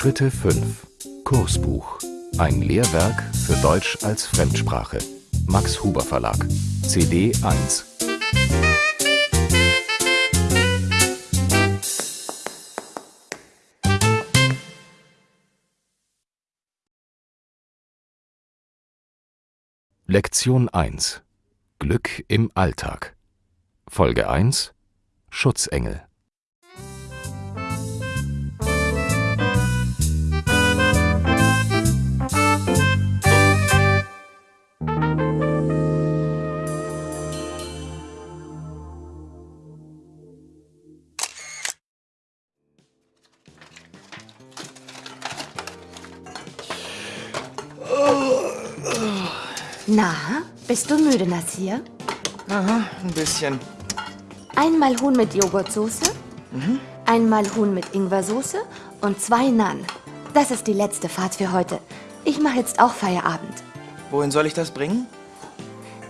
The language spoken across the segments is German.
Schritte 5 Kursbuch. Ein Lehrwerk für Deutsch als Fremdsprache. Max Huber Verlag. CD 1 Lektion 1 Glück im Alltag. Folge 1 Schutzengel bist du müde, Nasir? Aha, ein bisschen. Einmal Huhn mit Joghurtsoße, einmal Huhn mit Ingwersoße und zwei Naan. Das ist die letzte Fahrt für heute. Ich mache jetzt auch Feierabend. Wohin soll ich das bringen?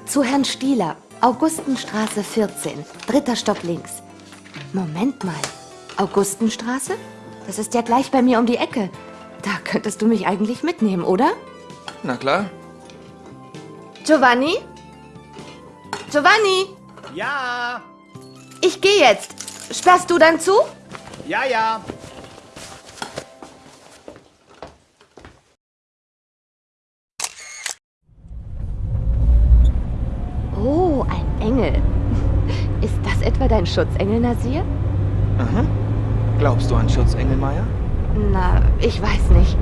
Zu Herrn Stieler, Augustenstraße 14, dritter Stock links. Moment mal, Augustenstraße? Das ist ja gleich bei mir um die Ecke. Da könntest du mich eigentlich mitnehmen, oder? Na klar. Giovanni? Giovanni, Ja, ich gehe jetzt. Sperrst du dann zu? ja, ja. Oh, ein Engel. Ist das etwa dein Schutzengel, Nasir? Aha. Glaubst du an Schutzengel, Maya? Na, ich weiß nicht.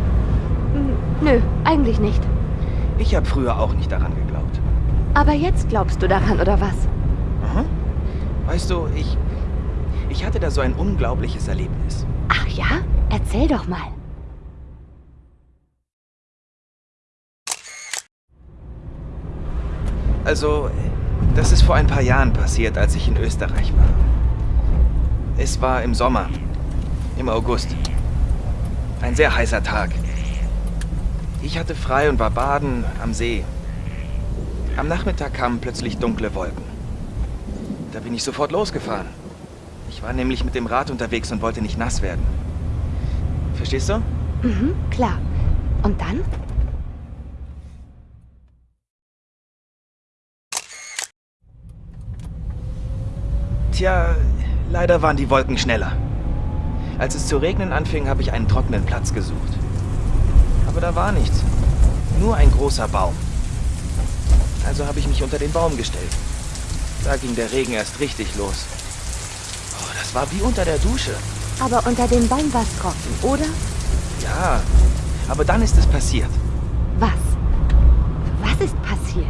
Hm, Nö, eigentlich nicht. Ich habe früher auch nicht daran geglaubt. Aber jetzt glaubst du daran, oder was? Aha. Weißt du, ich. Ich hatte da so ein unglaubliches Erlebnis. Ach ja? Erzähl doch mal. Also, das ist vor ein paar Jahren passiert, als ich in Österreich war. Es war im Sommer. Im August. Ein sehr heißer Tag. Ich hatte frei und war baden am See. Am Nachmittag kamen plötzlich dunkle Wolken. Da bin ich sofort losgefahren. Ich war nämlich mit dem Rad unterwegs und wollte nicht nass werden. Verstehst du? Mhm, klar. Und dann? Tja, leider waren die Wolken schneller. Als es zu regnen anfing, habe ich einen trockenen Platz gesucht. Aber da war nichts. Nur ein großer Baum. Also habe ich mich unter den Baum gestellt. Da ging der Regen erst richtig los. Oh, das war wie unter der Dusche. Aber unter dem Baum war's trocken, oder? Ja, aber dann ist es passiert. Was? Was ist passiert?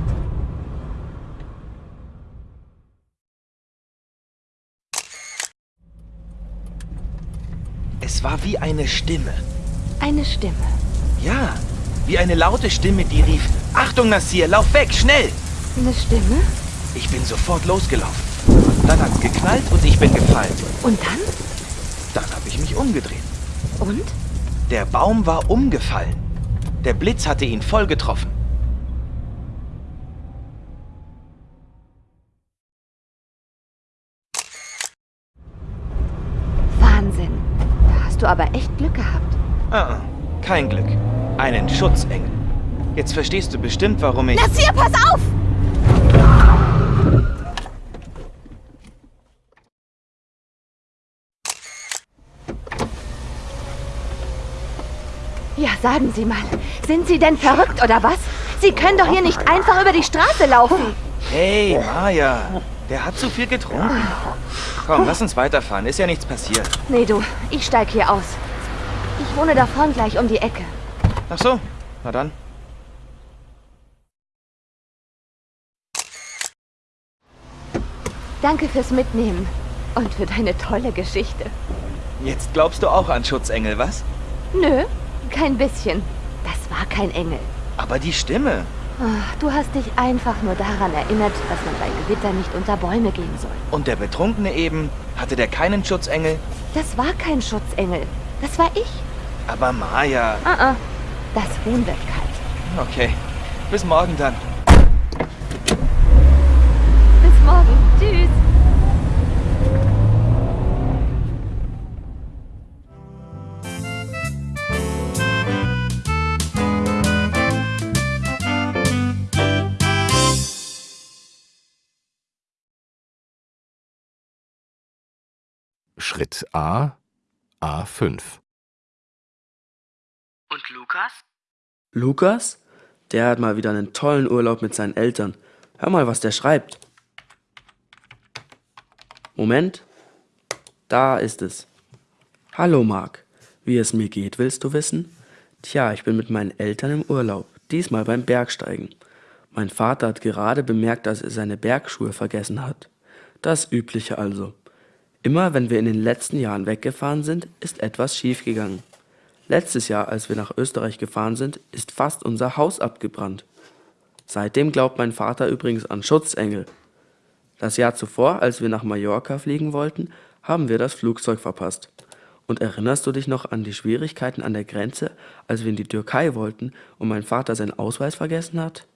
Es war wie eine Stimme. Eine Stimme. Ja, wie eine laute Stimme, die rief, Achtung, Nassir, lauf weg, schnell! Eine Stimme? Ich bin sofort losgelaufen. Dann hat's geknallt und ich bin gefallen. Und dann? Dann habe ich mich umgedreht. Und? Der Baum war umgefallen. Der Blitz hatte ihn voll getroffen. Wahnsinn. Da hast du aber echt Glück gehabt. Ah, ah, kein Glück. Einen Schutzengel. Jetzt verstehst du bestimmt, warum ich... Nasir, pass auf! Ja, sagen Sie mal, sind Sie denn verrückt oder was? Sie können doch hier nicht einfach über die Straße laufen. Hey, Maya. Der hat zu viel getrunken. Komm, lass uns weiterfahren. Ist ja nichts passiert. Nee, du, ich steig hier aus. Ich wohne da vorn gleich um die Ecke. Ach so, na dann. Danke fürs Mitnehmen und für deine tolle Geschichte. Jetzt glaubst du auch an Schutzengel, was? Nö, kein bisschen. Das war kein Engel. Aber die Stimme. Ach, du hast dich einfach nur daran erinnert, dass man bei Gewitter nicht unter Bäume gehen soll. Und der Betrunkene eben, hatte der keinen Schutzengel? Das war kein Schutzengel. Das war ich. Aber Maya... Ah, ah. Das Huhn wird kalt. Okay. Bis morgen dann. Bis morgen. Tschüss. Schritt A, A5. Und Lukas? Lukas? Der hat mal wieder einen tollen Urlaub mit seinen Eltern. Hör mal, was der schreibt. Moment. Da ist es. Hallo Marc. Wie es mir geht, willst du wissen? Tja, ich bin mit meinen Eltern im Urlaub. Diesmal beim Bergsteigen. Mein Vater hat gerade bemerkt, dass er seine Bergschuhe vergessen hat. Das Übliche also. Immer wenn wir in den letzten Jahren weggefahren sind, ist etwas schiefgegangen. Letztes Jahr, als wir nach Österreich gefahren sind, ist fast unser Haus abgebrannt. Seitdem glaubt mein Vater übrigens an Schutzengel. Das Jahr zuvor, als wir nach Mallorca fliegen wollten, haben wir das Flugzeug verpasst. Und erinnerst du dich noch an die Schwierigkeiten an der Grenze, als wir in die Türkei wollten und mein Vater seinen Ausweis vergessen hat?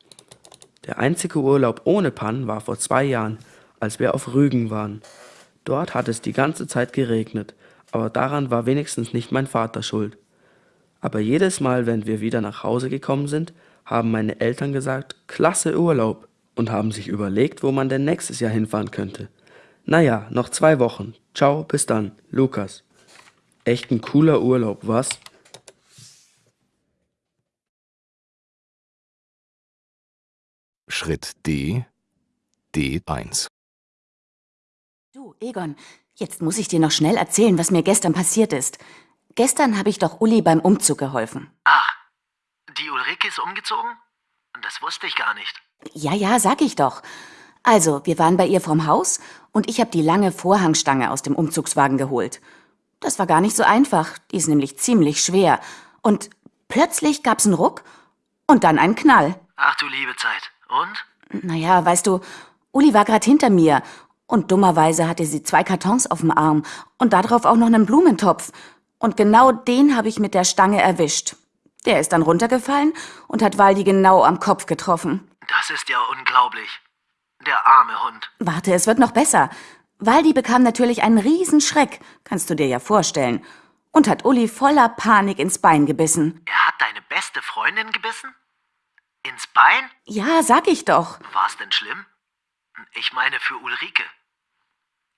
Der einzige Urlaub ohne Pannen war vor zwei Jahren, als wir auf Rügen waren. Dort hat es die ganze Zeit geregnet, aber daran war wenigstens nicht mein Vater schuld. Aber jedes Mal, wenn wir wieder nach Hause gekommen sind, haben meine Eltern gesagt, klasse Urlaub und haben sich überlegt, wo man denn nächstes Jahr hinfahren könnte. Naja, noch zwei Wochen. Ciao, bis dann, Lukas. Echt ein cooler Urlaub, was? Schritt D D1 Du, Egon, jetzt muss ich dir noch schnell erzählen, was mir gestern passiert ist. Gestern habe ich doch Uli beim Umzug geholfen. Ach, die Ulrike ist umgezogen? Das wusste ich gar nicht. Ja, ja, sag ich doch. Also, wir waren bei ihr vorm Haus und ich habe die lange Vorhangstange aus dem Umzugswagen geholt. Das war gar nicht so einfach, die ist nämlich ziemlich schwer. Und plötzlich gab's einen Ruck und dann einen Knall. Ach du liebe Zeit. Und? Naja, weißt du, Uli war gerade hinter mir und dummerweise hatte sie zwei Kartons auf dem Arm und darauf auch noch einen Blumentopf. Und genau den habe ich mit der Stange erwischt. Der ist dann runtergefallen und hat Waldi genau am Kopf getroffen. Das ist ja unglaublich. Der arme Hund. Warte, es wird noch besser. Waldi bekam natürlich einen Riesenschreck, kannst du dir ja vorstellen, und hat Uli voller Panik ins Bein gebissen. Er hat deine beste Freundin gebissen? Ins Bein? Ja, sag ich doch. War's denn schlimm? Ich meine für Ulrike.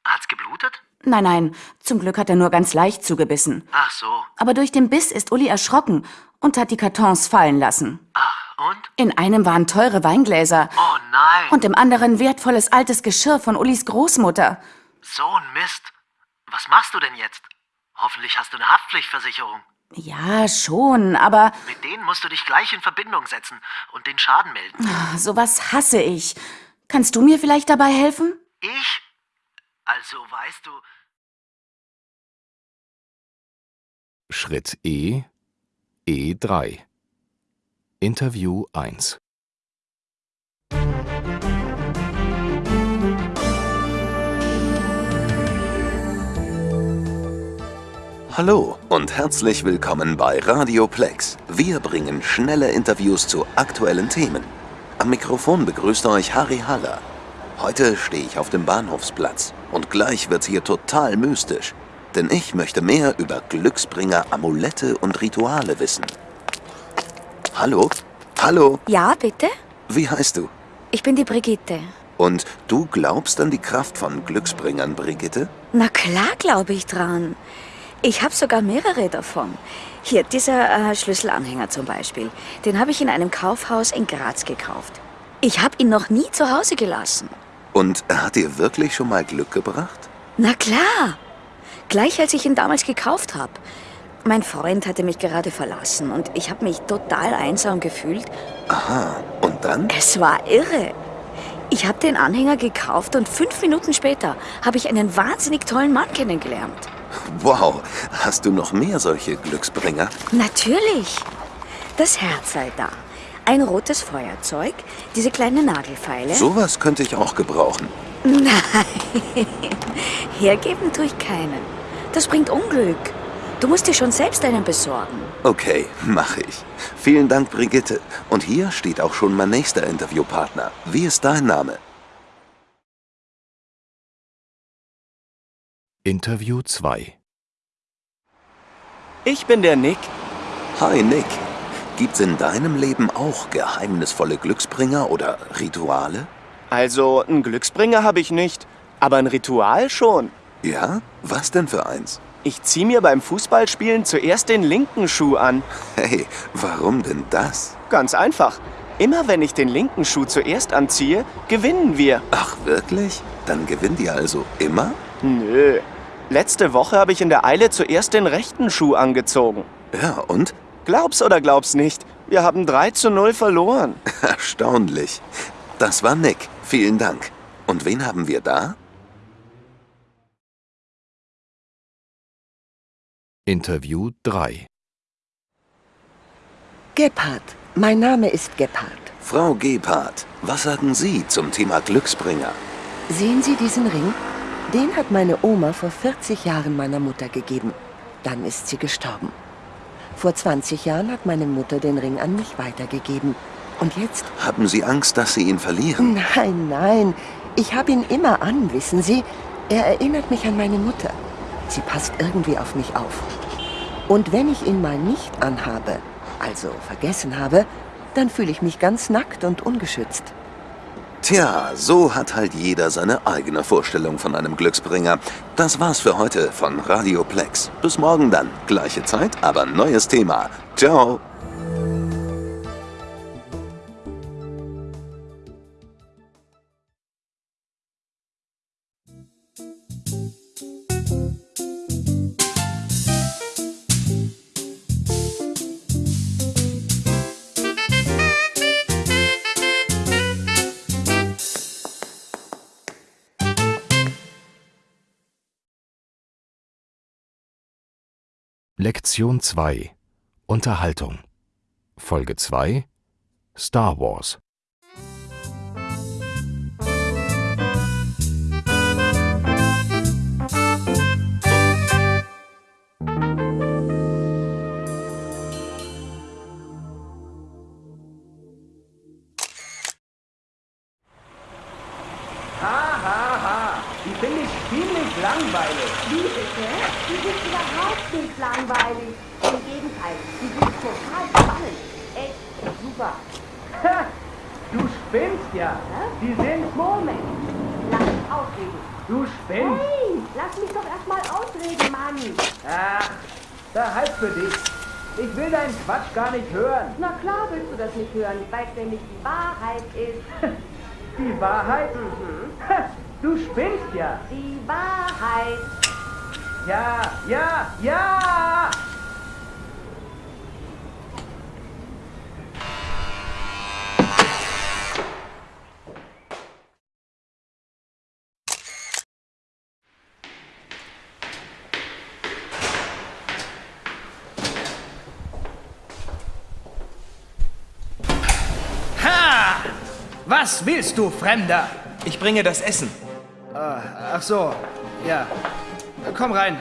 Hat's geblutet? Nein, nein, zum Glück hat er nur ganz leicht zugebissen. Ach so. Aber durch den Biss ist Uli erschrocken und hat die Kartons fallen lassen. Ach, und? In einem waren teure Weingläser Oh nein. und im anderen wertvolles altes Geschirr von Ulis Großmutter. so ein Mist. Was machst du denn jetzt? Hoffentlich hast du eine Haftpflichtversicherung. Ja, schon, aber Mit denen musst du dich gleich in Verbindung setzen und den Schaden melden. sowas hasse ich. Kannst du mir vielleicht dabei helfen? Ich? Also, weißt du, Schritt E E3 Interview 1 Hallo und herzlich willkommen bei Radioplex. Wir bringen schnelle Interviews zu aktuellen Themen. Am Mikrofon begrüßt euch Harry Haller. Heute stehe ich auf dem Bahnhofsplatz und gleich wird's hier total mystisch. Denn ich möchte mehr über Glücksbringer, Amulette und Rituale wissen. Hallo? Hallo? Ja, bitte? Wie heißt du? Ich bin die Brigitte. Und du glaubst an die Kraft von Glücksbringern, Brigitte? Na klar glaube ich dran. Ich habe sogar mehrere davon. Hier, dieser äh, Schlüsselanhänger zum Beispiel. Den habe ich in einem Kaufhaus in Graz gekauft. Ich habe ihn noch nie zu Hause gelassen. Und er hat dir wirklich schon mal Glück gebracht? Na klar. Gleich als ich ihn damals gekauft habe. Mein Freund hatte mich gerade verlassen und ich habe mich total einsam gefühlt. Aha, und dann? Es war irre. Ich habe den Anhänger gekauft und fünf Minuten später habe ich einen wahnsinnig tollen Mann kennengelernt. Wow, hast du noch mehr solche Glücksbringer? Natürlich. Das Herz sei da. Ein rotes Feuerzeug, diese kleinen Nagelfeile. Sowas könnte ich auch gebrauchen. Nein, hergeben tue ich keinen. Das bringt Unglück. Du musst dir schon selbst einen besorgen. Okay, mache ich. Vielen Dank, Brigitte. Und hier steht auch schon mein nächster Interviewpartner. Wie ist dein Name? Interview 2 Ich bin der Nick. Hi, Nick. Gibt's in deinem Leben auch geheimnisvolle Glücksbringer oder Rituale? Also, einen Glücksbringer habe ich nicht, aber ein Ritual schon. Ja? Was denn für eins? Ich zieh mir beim Fußballspielen zuerst den linken Schuh an. Hey, warum denn das? Ganz einfach. Immer wenn ich den linken Schuh zuerst anziehe, gewinnen wir. Ach, wirklich? Dann gewinnt ihr also immer? Nö. Letzte Woche habe ich in der Eile zuerst den rechten Schuh angezogen. Ja, und? Glaub's oder glaub's nicht, wir haben 3 zu 0 verloren. Erstaunlich. Das war Nick. Vielen Dank. Und wen haben wir da? Interview 3 Gebhardt. Mein Name ist Gebhardt. Frau Gebhardt, was sagen Sie zum Thema Glücksbringer? Sehen Sie diesen Ring? Den hat meine Oma vor 40 Jahren meiner Mutter gegeben. Dann ist sie gestorben. Vor 20 Jahren hat meine Mutter den Ring an mich weitergegeben. Und jetzt? Haben Sie Angst, dass Sie ihn verlieren? Nein, nein. Ich habe ihn immer an, wissen Sie. Er erinnert mich an meine Mutter. Sie passt irgendwie auf mich auf. Und wenn ich ihn mal nicht anhabe, also vergessen habe, dann fühle ich mich ganz nackt und ungeschützt. Tja, so hat halt jeder seine eigene Vorstellung von einem Glücksbringer. Das war's für heute von Radio Plex. Bis morgen dann. Gleiche Zeit, aber neues Thema. Ciao. Lektion 2 Unterhaltung. Folge 2 Star Wars Spinnst. Hey, lass mich doch erstmal ausreden, Mann. Ach, da halt für dich. Ich will deinen Quatsch gar nicht hören. Na klar willst du das nicht hören, weil es nämlich die Wahrheit ist. Die Wahrheit? Ha, Du spinnst ja. Die Wahrheit. Ja, ja, ja! Ha! Was willst du, Fremder? Ich bringe das Essen. Ach so, ja. Komm rein.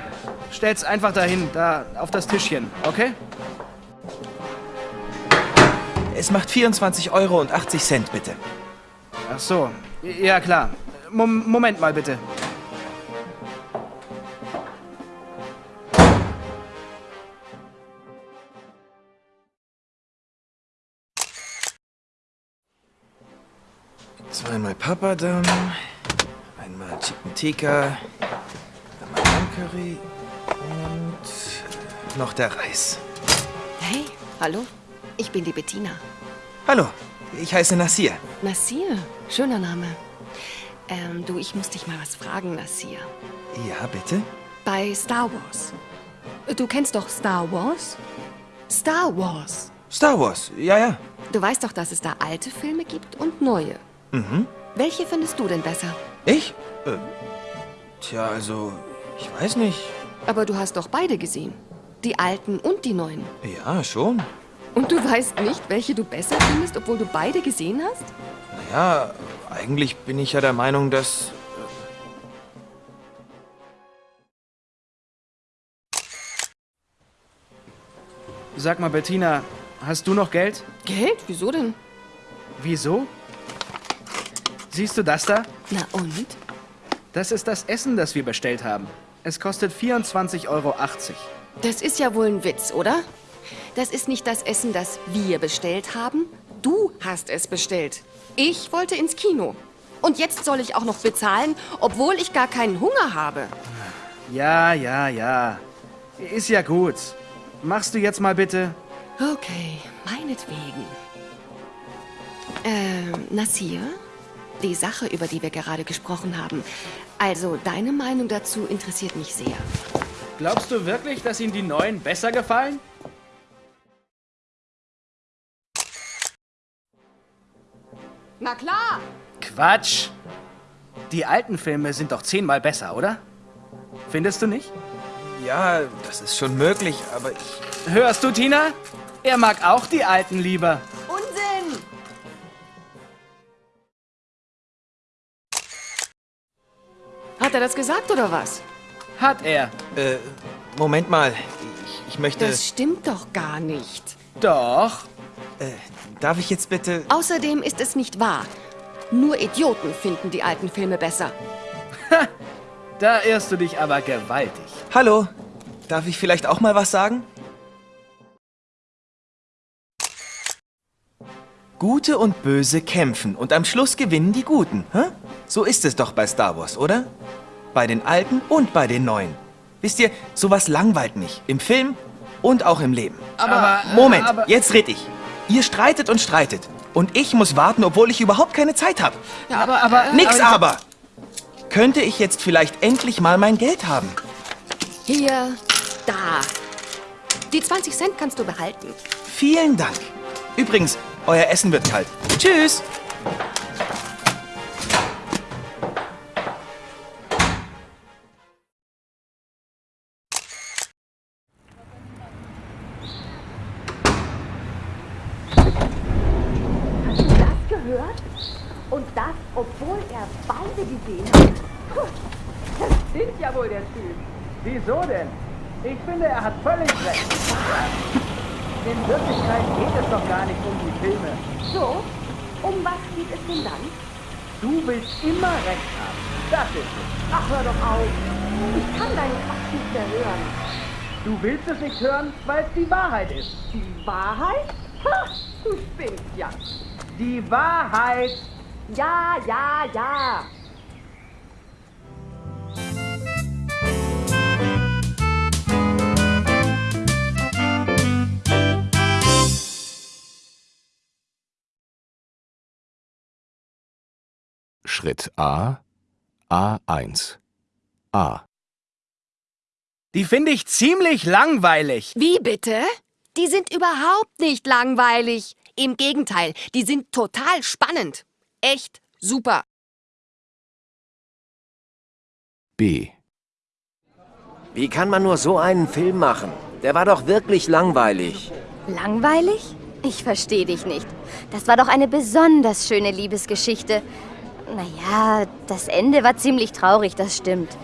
Stell's einfach dahin, da auf das Tischchen, okay? Es macht 24 Euro und 80 Cent, bitte. Ach so, ja klar. Mom Moment mal bitte. Zweimal Papadam, einmal Chicken Tikka, einmal Lammcurry und noch der Reis. Hey, hallo. Ich bin die Bettina. Hallo, ich heiße Nasir. Nasir, schöner Name. Ähm, du, ich muss dich mal was fragen, Nasir. Ja, bitte? Bei Star Wars. Du kennst doch Star Wars? Star Wars. Star Wars, ja, ja. Du weißt doch, dass es da alte Filme gibt und neue. Mhm. Welche findest du denn besser? Ich? Äh, tja, also, ich weiß nicht. Aber du hast doch beide gesehen. Die alten und die neuen. Ja, schon. Und du weißt nicht, welche du besser findest, obwohl du beide gesehen hast? Naja, eigentlich bin ich ja der Meinung, dass... Sag mal, Bettina, hast du noch Geld? Geld? Wieso denn? Wieso? Siehst du das da? Na und? Das ist das Essen, das wir bestellt haben. Es kostet 24,80 Euro. Das ist ja wohl ein Witz, oder? Das ist nicht das Essen, das wir bestellt haben. Du hast es bestellt. Ich wollte ins Kino. Und jetzt soll ich auch noch bezahlen, obwohl ich gar keinen Hunger habe. Ja, ja, ja. Ist ja gut. Machst du jetzt mal bitte? Okay, meinetwegen. Ähm, Nasir? Die Sache, über die wir gerade gesprochen haben. Also, deine Meinung dazu interessiert mich sehr. Glaubst du wirklich, dass Ihnen die neuen besser gefallen? Na klar. Quatsch. Die alten Filme sind doch zehnmal besser, oder? Findest du nicht? Ja, das ist schon möglich, aber ich... Hörst du, Tina? Er mag auch die alten lieber. Hat er das gesagt oder was? Hat er. Äh, Moment mal. Ich, ich möchte... Das stimmt doch gar nicht. Doch. Äh, darf ich jetzt bitte... Außerdem ist es nicht wahr. Nur Idioten finden die alten Filme besser. Da irrst du dich aber gewaltig. Hallo, darf ich vielleicht auch mal was sagen? Gute und Böse kämpfen und am Schluss gewinnen die Guten. Hä? So ist es doch bei Star Wars, oder? Bei den Alten und bei den Neuen. Wisst ihr, sowas langweilt mich. Im Film und auch im Leben. Aber... Moment, aber, jetzt red ich. Ihr streitet und streitet. Und ich muss warten, obwohl ich überhaupt keine Zeit habe. Ja, aber... aber Nix aber. aber! Könnte ich jetzt vielleicht endlich mal mein Geld haben? Hier, da. Die 20 Cent kannst du behalten. Vielen Dank. Übrigens, euer Essen wird kalt. Tschüss! Wieso denn? Ich finde, er hat völlig recht. In Wirklichkeit geht es doch gar nicht um die Filme. So, um was geht es denn dann? Du willst immer recht haben. Das ist es. Ach, hör doch auf. Ich kann deinen Quatsch nicht mehr hören. Du willst es nicht hören, weil es die Wahrheit ist. Die Wahrheit? Ha, du spinnst ja. Die Wahrheit! Ja, ja, ja. Schritt A A1 A Die finde ich ziemlich langweilig. Wie bitte? Die sind überhaupt nicht langweilig. Im Gegenteil, die sind total spannend. Echt super. B Wie kann man nur so einen Film machen? Der war doch wirklich langweilig. Langweilig? Ich verstehe dich nicht. Das war doch eine besonders schöne Liebesgeschichte. Naja, das Ende war ziemlich traurig, das stimmt.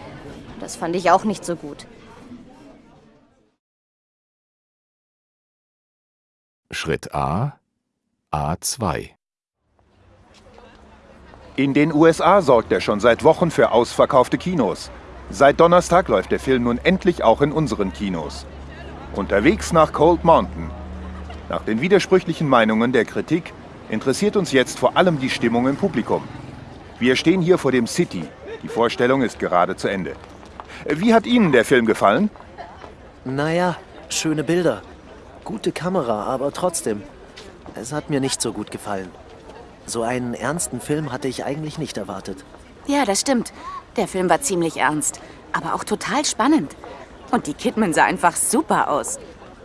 Das fand ich auch nicht so gut. Schritt A A2 In den USA sorgt er schon seit Wochen für ausverkaufte Kinos. Seit Donnerstag läuft der Film nun endlich auch in unseren Kinos. Unterwegs nach Cold Mountain. Nach den widersprüchlichen Meinungen der Kritik interessiert uns jetzt vor allem die Stimmung im Publikum. Wir stehen hier vor dem City. Die Vorstellung ist gerade zu Ende. Wie hat Ihnen der Film gefallen? Naja, schöne Bilder. Gute Kamera, aber trotzdem. Es hat mir nicht so gut gefallen. So einen ernsten Film hatte ich eigentlich nicht erwartet. Ja, das stimmt. Der Film war ziemlich ernst, aber auch total spannend. Und die Kidman sah einfach super aus.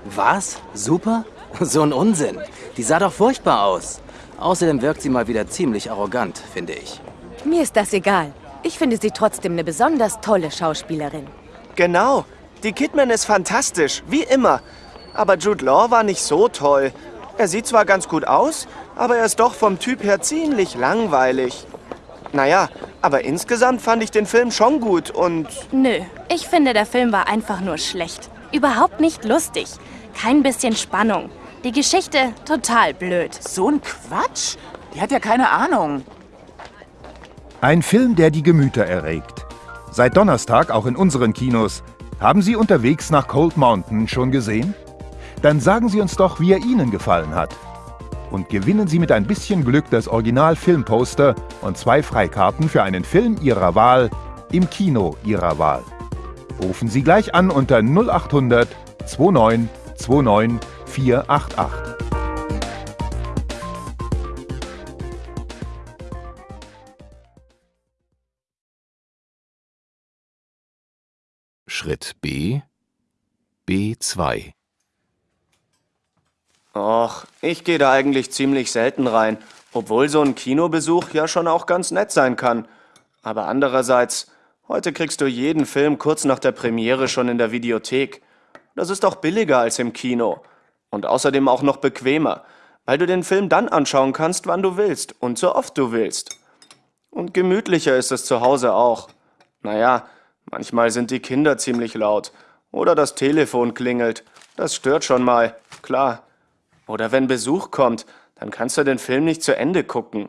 Was? Super? So ein Unsinn. Die sah doch furchtbar aus. Außerdem wirkt sie mal wieder ziemlich arrogant, finde ich. Mir ist das egal. Ich finde sie trotzdem eine besonders tolle Schauspielerin. Genau. Die Kidman ist fantastisch, wie immer. Aber Jude Law war nicht so toll. Er sieht zwar ganz gut aus, aber er ist doch vom Typ her ziemlich langweilig. Naja, aber insgesamt fand ich den Film schon gut und... Nö, ich finde, der Film war einfach nur schlecht. Überhaupt nicht lustig. Kein bisschen Spannung. Die Geschichte total blöd. So ein Quatsch? Die hat ja keine Ahnung. Ein Film, der die Gemüter erregt. Seit Donnerstag auch in unseren Kinos. Haben Sie unterwegs nach Cold Mountain schon gesehen? Dann sagen Sie uns doch, wie er Ihnen gefallen hat. Und gewinnen Sie mit ein bisschen Glück das Original-Filmposter und zwei Freikarten für einen Film Ihrer Wahl im Kino Ihrer Wahl. Rufen Sie gleich an unter 0800 29 29 488. Schritt B B2 Och, ich gehe da eigentlich ziemlich selten rein, obwohl so ein Kinobesuch ja schon auch ganz nett sein kann. Aber andererseits, heute kriegst du jeden Film kurz nach der Premiere schon in der Videothek. Das ist auch billiger als im Kino. Und außerdem auch noch bequemer, weil du den Film dann anschauen kannst, wann du willst und so oft du willst. Und gemütlicher ist es zu Hause auch. Naja, manchmal sind die Kinder ziemlich laut. Oder das Telefon klingelt. Das stört schon mal, klar. Oder wenn Besuch kommt, dann kannst du den Film nicht zu Ende gucken.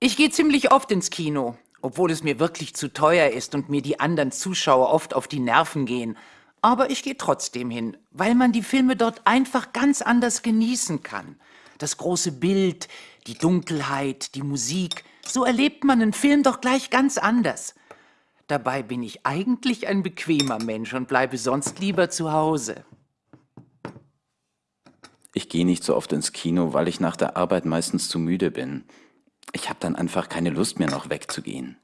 Ich gehe ziemlich oft ins Kino, obwohl es mir wirklich zu teuer ist und mir die anderen Zuschauer oft auf die Nerven gehen. Aber ich gehe trotzdem hin, weil man die Filme dort einfach ganz anders genießen kann. Das große Bild, die Dunkelheit, die Musik, so erlebt man einen Film doch gleich ganz anders. Dabei bin ich eigentlich ein bequemer Mensch und bleibe sonst lieber zu Hause. Ich gehe nicht so oft ins Kino, weil ich nach der Arbeit meistens zu müde bin. Ich habe dann einfach keine Lust mehr, noch wegzugehen.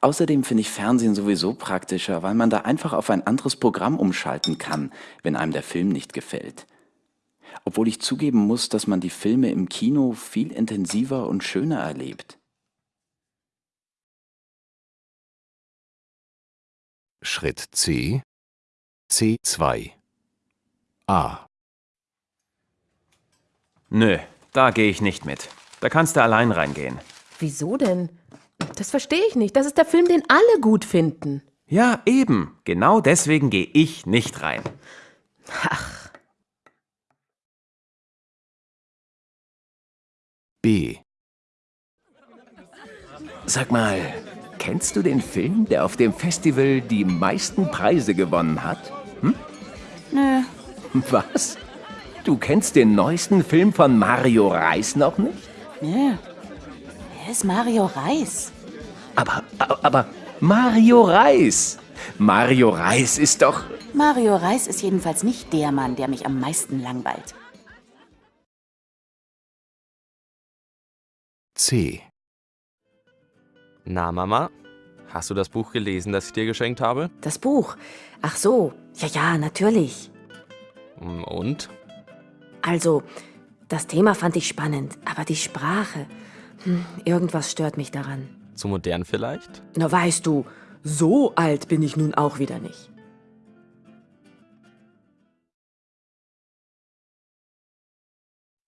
Außerdem finde ich Fernsehen sowieso praktischer, weil man da einfach auf ein anderes Programm umschalten kann, wenn einem der Film nicht gefällt. Obwohl ich zugeben muss, dass man die Filme im Kino viel intensiver und schöner erlebt. Schritt C C2 A Nö, da gehe ich nicht mit. Da kannst du allein reingehen. Wieso denn? Das verstehe ich nicht. Das ist der Film, den alle gut finden. Ja, eben. Genau deswegen gehe ich nicht rein. Ach. B Sag mal, kennst du den Film, der auf dem Festival die meisten Preise gewonnen hat? Hm? Nö. Was? Du kennst den neuesten Film von Mario Reis noch nicht? Nö. Wer ist Mario Reis? Aber, aber Mario Reis! Mario Reis ist doch... Mario Reis ist jedenfalls nicht der Mann, der mich am meisten langweilt. C Na, Mama, hast du das Buch gelesen, das ich dir geschenkt habe? Das Buch? Ach so. Ja, ja, natürlich. Und? Also, das Thema fand ich spannend, aber die Sprache. Hm, irgendwas stört mich daran. Zu modern vielleicht? Na, weißt du, so alt bin ich nun auch wieder nicht.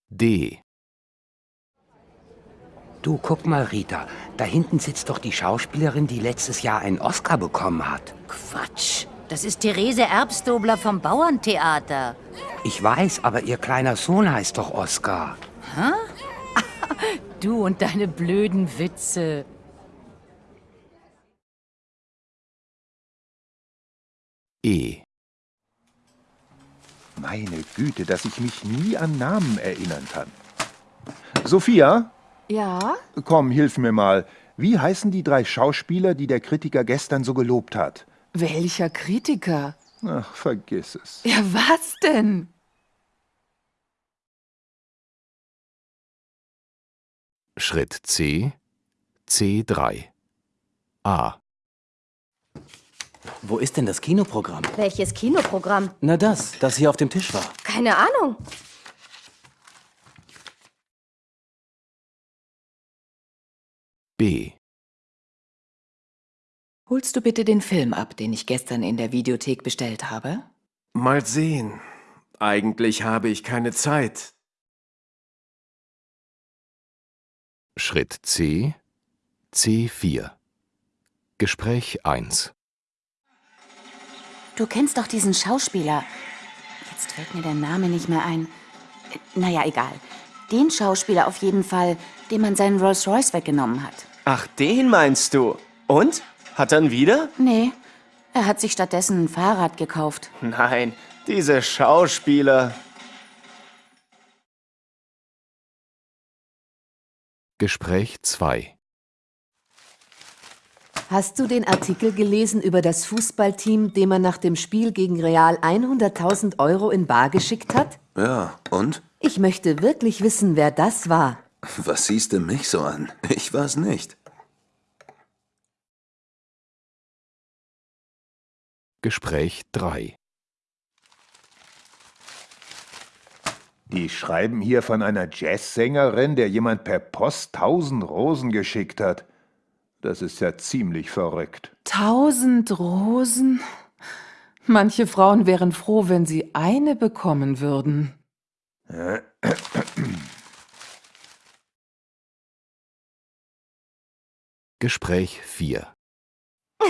D Du, guck mal, Rita. Da hinten sitzt doch die Schauspielerin, die letztes Jahr einen Oscar bekommen hat. Quatsch. Das ist Therese Erbstobler vom Bauerntheater. Ich weiß, aber ihr kleiner Sohn heißt doch Oscar. Hä? Du und deine blöden Witze. E Meine Güte, dass ich mich nie an Namen erinnern kann. Sophia, Ja? komm, hilf mir mal. Wie heißen die drei Schauspieler, die der Kritiker gestern so gelobt hat? Welcher Kritiker? Ach, vergiss es. Ja, was denn? Schritt C C3 A Wo ist denn das Kinoprogramm? Welches Kinoprogramm? Na das, das hier auf dem Tisch war. Keine Ahnung. B Holst du bitte den Film ab, den ich gestern in der Videothek bestellt habe? Mal sehen. Eigentlich habe ich keine Zeit. Schritt C C4 Gespräch 1 Du kennst doch diesen Schauspieler. Jetzt fällt mir der Name nicht mehr ein. Äh, Naja, egal. Den Schauspieler auf jeden Fall, dem man seinen Rolls Royce weggenommen hat. Ach, den meinst du? Und? Hat er ihn wieder? Nee, er hat sich stattdessen ein Fahrrad gekauft. Nein, diese Schauspieler. Gespräch 2 Hast du den Artikel gelesen über das Fußballteam, dem man nach dem Spiel gegen Real 100.000 Euro in Bar geschickt hat? Ja, und? Ich möchte wirklich wissen, wer das war. Was siehst du mich so an? Ich war's nicht. Gespräch 3 Die schreiben hier von einer Jazzsängerin, der jemand per Post tausend Rosen geschickt hat. Das ist ja ziemlich verrückt. Tausend Rosen? Manche Frauen wären froh, wenn sie eine bekommen würden. Gespräch 4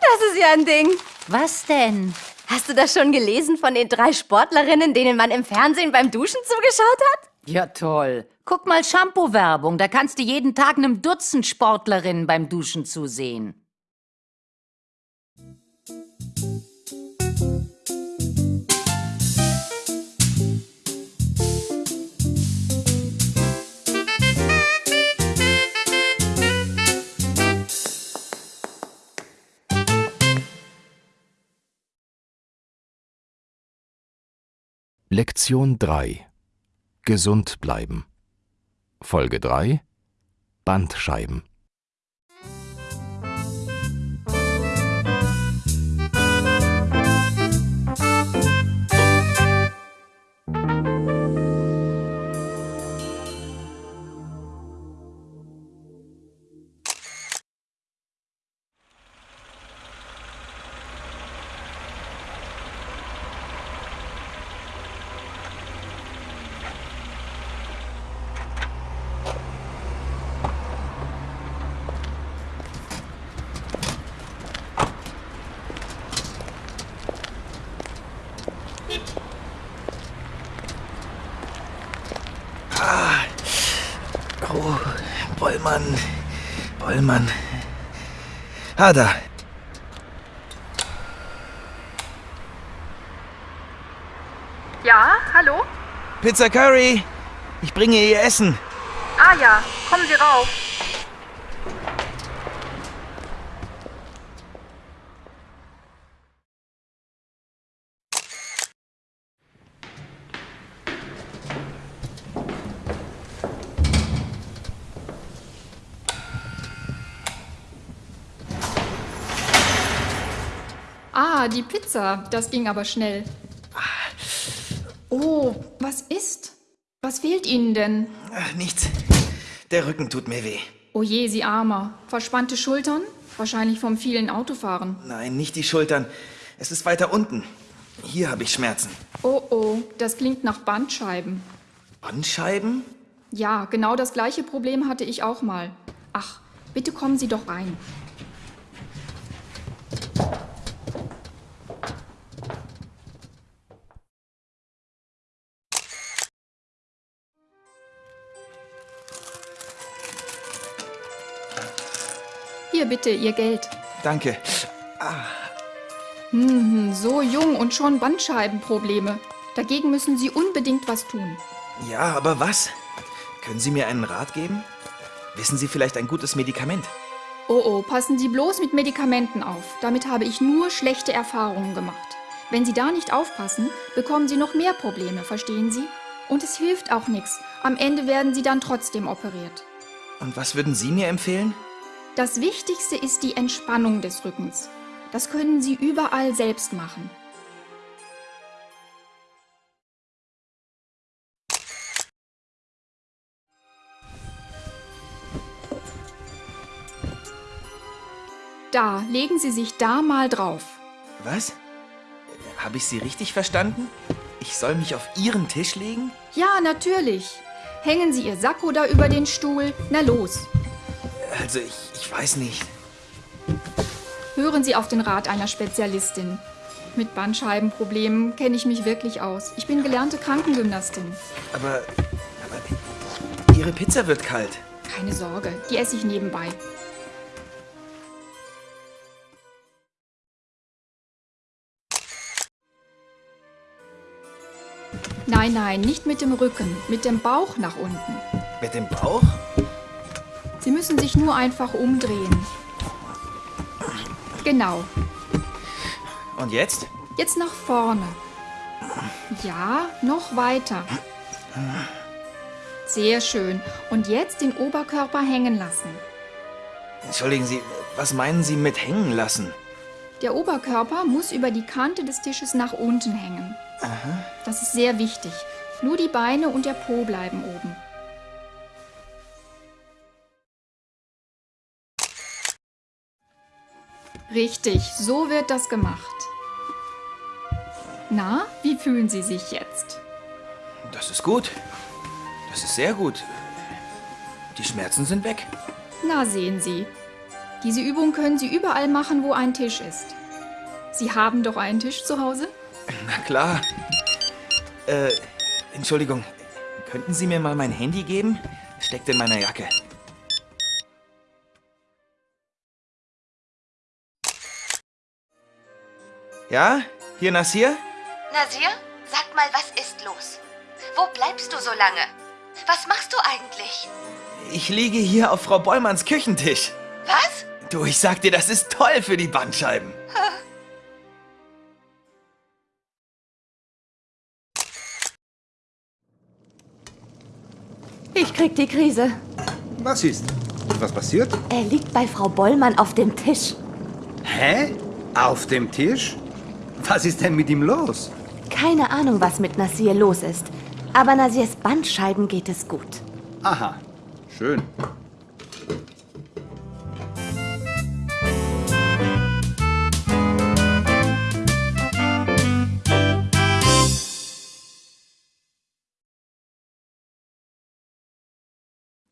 Das ist ja ein Ding. Was denn? Hast du das schon gelesen von den drei Sportlerinnen, denen man im Fernsehen beim Duschen zugeschaut hat? Ja, toll. Guck mal Shampoo-Werbung, da kannst du jeden Tag einem Dutzend Sportlerinnen beim Duschen zusehen. Lektion 3 Gesund bleiben. Folge 3 Bandscheiben Ah, da. Ja, hallo? Pizza Curry. Ich bringe ihr Essen. Ah ja, kommen Sie rauf. Ah, die Pizza. Das ging aber schnell. Oh, was ist? Was fehlt Ihnen denn? Ach, nichts. Der Rücken tut mir weh. Oh je, Sie Armer. Verspannte Schultern? Wahrscheinlich vom vielen Autofahren. Nein, nicht die Schultern. Es ist weiter unten. Hier habe ich Schmerzen. Oh oh, das klingt nach Bandscheiben. Bandscheiben? Ja, genau das gleiche Problem hatte ich auch mal. Ach, bitte kommen Sie doch rein. Bitte Ihr Geld. Danke. Ah, Hm, so jung und schon Bandscheibenprobleme. Dagegen müssen Sie unbedingt was tun. ja, aber was? Können Sie mir einen Rat geben? Wissen Sie vielleicht ein gutes Medikament? Oh oh, passen Sie bloß mit Medikamenten auf. Damit habe ich nur schlechte Erfahrungen gemacht. Wenn Sie da nicht aufpassen, bekommen Sie noch mehr Probleme, verstehen Sie? Und es hilft auch nichts. Am Ende werden Sie dann trotzdem operiert. Und was würden Sie mir empfehlen? Das Wichtigste ist die Entspannung des Rückens. Das können Sie überall selbst machen. Da, legen Sie sich da mal drauf. Was? Habe ich Sie richtig verstanden? Ich soll mich auf Ihren Tisch legen? Ja, natürlich. Hängen Sie Ihr Sakko da über den Stuhl. Na los. Also, ich, ich weiß nicht. Hören Sie auf den Rat einer Spezialistin. Mit Bandscheibenproblemen kenne ich mich wirklich aus. Ich bin gelernte Krankengymnastin. Aber, aber Ihre Pizza wird kalt. Keine Sorge, die esse ich nebenbei. Nein, nein, nicht mit dem Rücken, mit dem Bauch nach unten. Mit dem Bauch? Sie müssen sich nur einfach umdrehen. Genau. Und jetzt? Jetzt nach vorne. Ja, noch weiter. Sehr schön. Und jetzt den Oberkörper hängen lassen. Entschuldigen Sie, was meinen Sie mit hängen lassen? Der Oberkörper muss über die Kante des Tisches nach unten hängen. Aha. Das ist sehr wichtig. Nur die Beine und der Po bleiben oben. Richtig, so wird das gemacht. Na, wie fühlen Sie sich jetzt? Das ist gut. Das ist sehr gut. Die Schmerzen sind weg. Na, sehen Sie. Diese Übung können Sie überall machen, wo ein Tisch ist. Sie haben doch einen Tisch zu Hause? Na klar. Äh, Entschuldigung. Könnten Sie mir mal mein Handy geben? Steckt in meiner Jacke. Ja? Hier Nasir? Nasir, sag mal, was ist los? Wo bleibst du so lange? Was machst du eigentlich? Ich liege hier auf Frau Bollmanns Küchentisch. Was? Du, ich sag dir, das ist toll für die Bandscheiben. Ich krieg die Krise. Was ist? Was passiert? Er liegt bei Frau Bollmann auf dem Tisch. Hä? Auf dem Tisch? Was ist denn mit ihm los? Keine Ahnung, was mit Nasir los ist. Aber Nasirs Bandscheiben geht es gut. Aha, schön.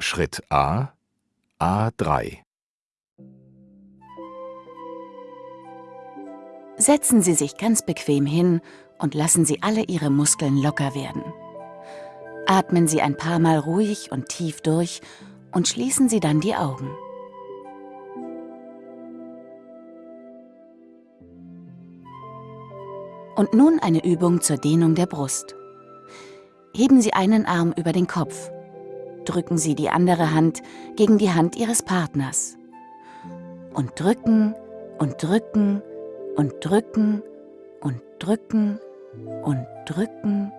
Schritt A A3 Setzen Sie sich ganz bequem hin und lassen Sie alle Ihre Muskeln locker werden. Atmen Sie ein paar Mal ruhig und tief durch und schließen Sie dann die Augen. Und nun eine Übung zur Dehnung der Brust. Heben Sie einen Arm über den Kopf. Drücken Sie die andere Hand gegen die Hand Ihres Partners. Und drücken und drücken und drücken und drücken und drücken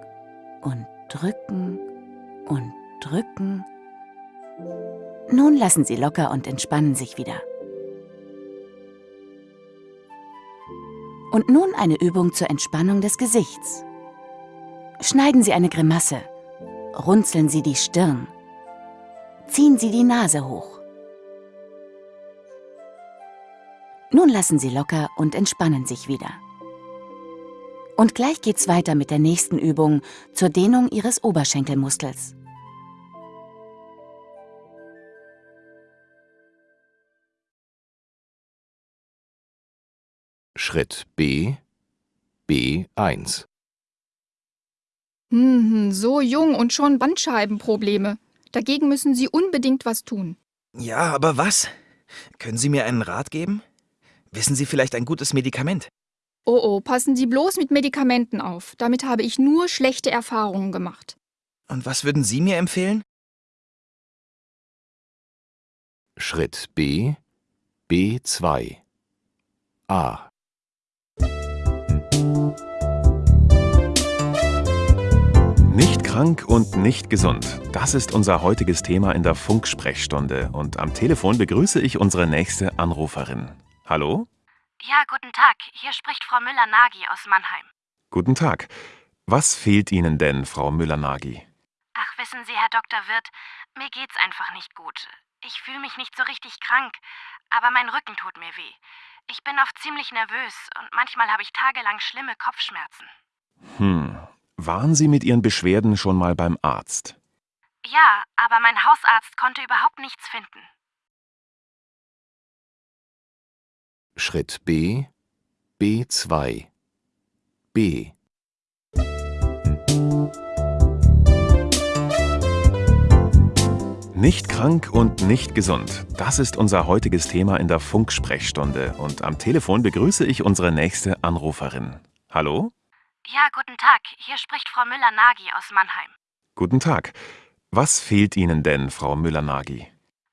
und drücken und drücken. Nun lassen Sie locker und entspannen sich wieder. Und nun eine Übung zur Entspannung des Gesichts. Schneiden Sie eine Grimasse. Runzeln Sie die Stirn. Ziehen Sie die Nase hoch. Nun lassen Sie locker und entspannen sich wieder. Und gleich geht's weiter mit der nächsten Übung zur Dehnung Ihres Oberschenkelmuskels. Schritt B B1 Hm, so jung und schon Bandscheibenprobleme. Dagegen müssen Sie unbedingt was tun. Ja, aber was? Können Sie mir einen Rat geben? Wissen Sie vielleicht ein gutes Medikament? Oh oh, passen Sie bloß mit Medikamenten auf. Damit habe ich nur schlechte Erfahrungen gemacht. Und was würden Sie mir empfehlen? Schritt B B2 A Nicht krank und nicht gesund. Das ist unser heutiges Thema in der Funksprechstunde. Und am Telefon begrüße ich unsere nächste Anruferin. Hallo? Ja, guten Tag. Hier spricht Frau Müller-Nagy aus Mannheim. Guten Tag. Was fehlt Ihnen denn, Frau Müller-Nagy? Ach, wissen Sie, Herr Dr. Wirth, mir geht's einfach nicht gut. Ich fühle mich nicht so richtig krank, aber mein Rücken tut mir weh. Ich bin oft ziemlich nervös und manchmal habe ich tagelang schlimme Kopfschmerzen. Hm. Waren Sie mit Ihren Beschwerden schon mal beim Arzt? Ja, aber mein Hausarzt konnte überhaupt nichts finden. Schritt B B2 B Nicht krank und nicht gesund. Das ist unser heutiges Thema in der Funksprechstunde. Und am Telefon begrüße ich unsere nächste Anruferin. Hallo? Ja, guten Tag. Hier spricht Frau Müller-Nagy aus Mannheim. Guten Tag. Was fehlt Ihnen denn, Frau Müller-Nagy?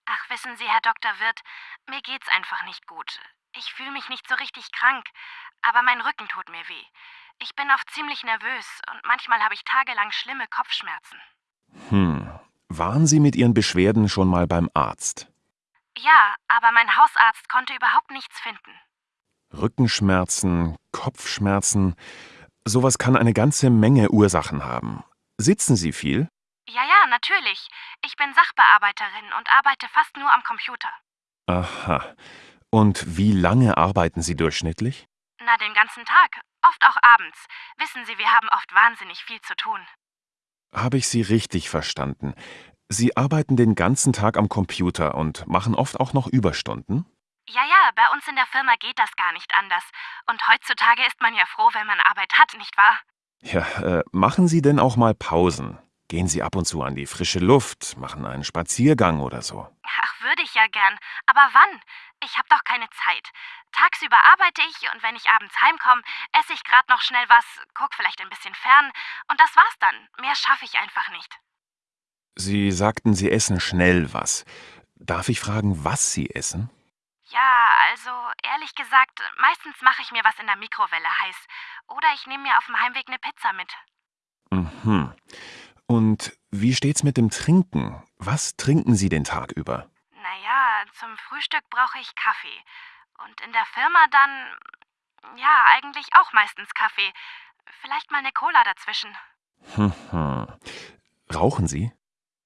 Ach, wissen Sie, Herr Dr. Wirth, mir geht's einfach nicht gut. Ich fühle mich nicht so richtig krank, aber mein Rücken tut mir weh. Ich bin oft ziemlich nervös und manchmal habe ich tagelang schlimme Kopfschmerzen. Hm. Waren Sie mit Ihren Beschwerden schon mal beim Arzt? Ja, aber mein Hausarzt konnte überhaupt nichts finden. Rückenschmerzen, Kopfschmerzen, sowas kann eine ganze Menge Ursachen haben. Sitzen Sie viel? Ja, ja, natürlich. Ich bin Sachbearbeiterin und arbeite fast nur am Computer. Aha. Und wie lange arbeiten Sie durchschnittlich? Na, den ganzen Tag. Oft auch abends. Wissen Sie, wir haben oft wahnsinnig viel zu tun. Habe ich Sie richtig verstanden? Sie arbeiten den ganzen Tag am Computer und machen oft auch noch Überstunden? Ja, ja, bei uns in der Firma geht das gar nicht anders. Und heutzutage ist man ja froh, wenn man Arbeit hat, nicht wahr? Ja, äh, machen Sie denn auch mal Pausen? Gehen Sie ab und zu an die frische Luft, machen einen Spaziergang oder so. Ach, würde ich ja gern. Aber wann? Ich habe doch keine Zeit. Tagsüber arbeite ich und wenn ich abends heimkomme, esse ich gerade noch schnell was, guck vielleicht ein bisschen fern und das war's dann. Mehr schaffe ich einfach nicht. Sie sagten, Sie essen schnell was. Darf ich fragen, was Sie essen? Ja, also ehrlich gesagt, meistens mache ich mir was in der Mikrowelle heiß. Oder ich nehme mir auf dem Heimweg eine Pizza mit. Mhm. Und wie steht's mit dem Trinken? Was trinken Sie den Tag über? Naja, zum Frühstück brauche ich Kaffee. Und in der Firma dann, ja, eigentlich auch meistens Kaffee. Vielleicht mal eine Cola dazwischen. Hm, hm. Rauchen Sie?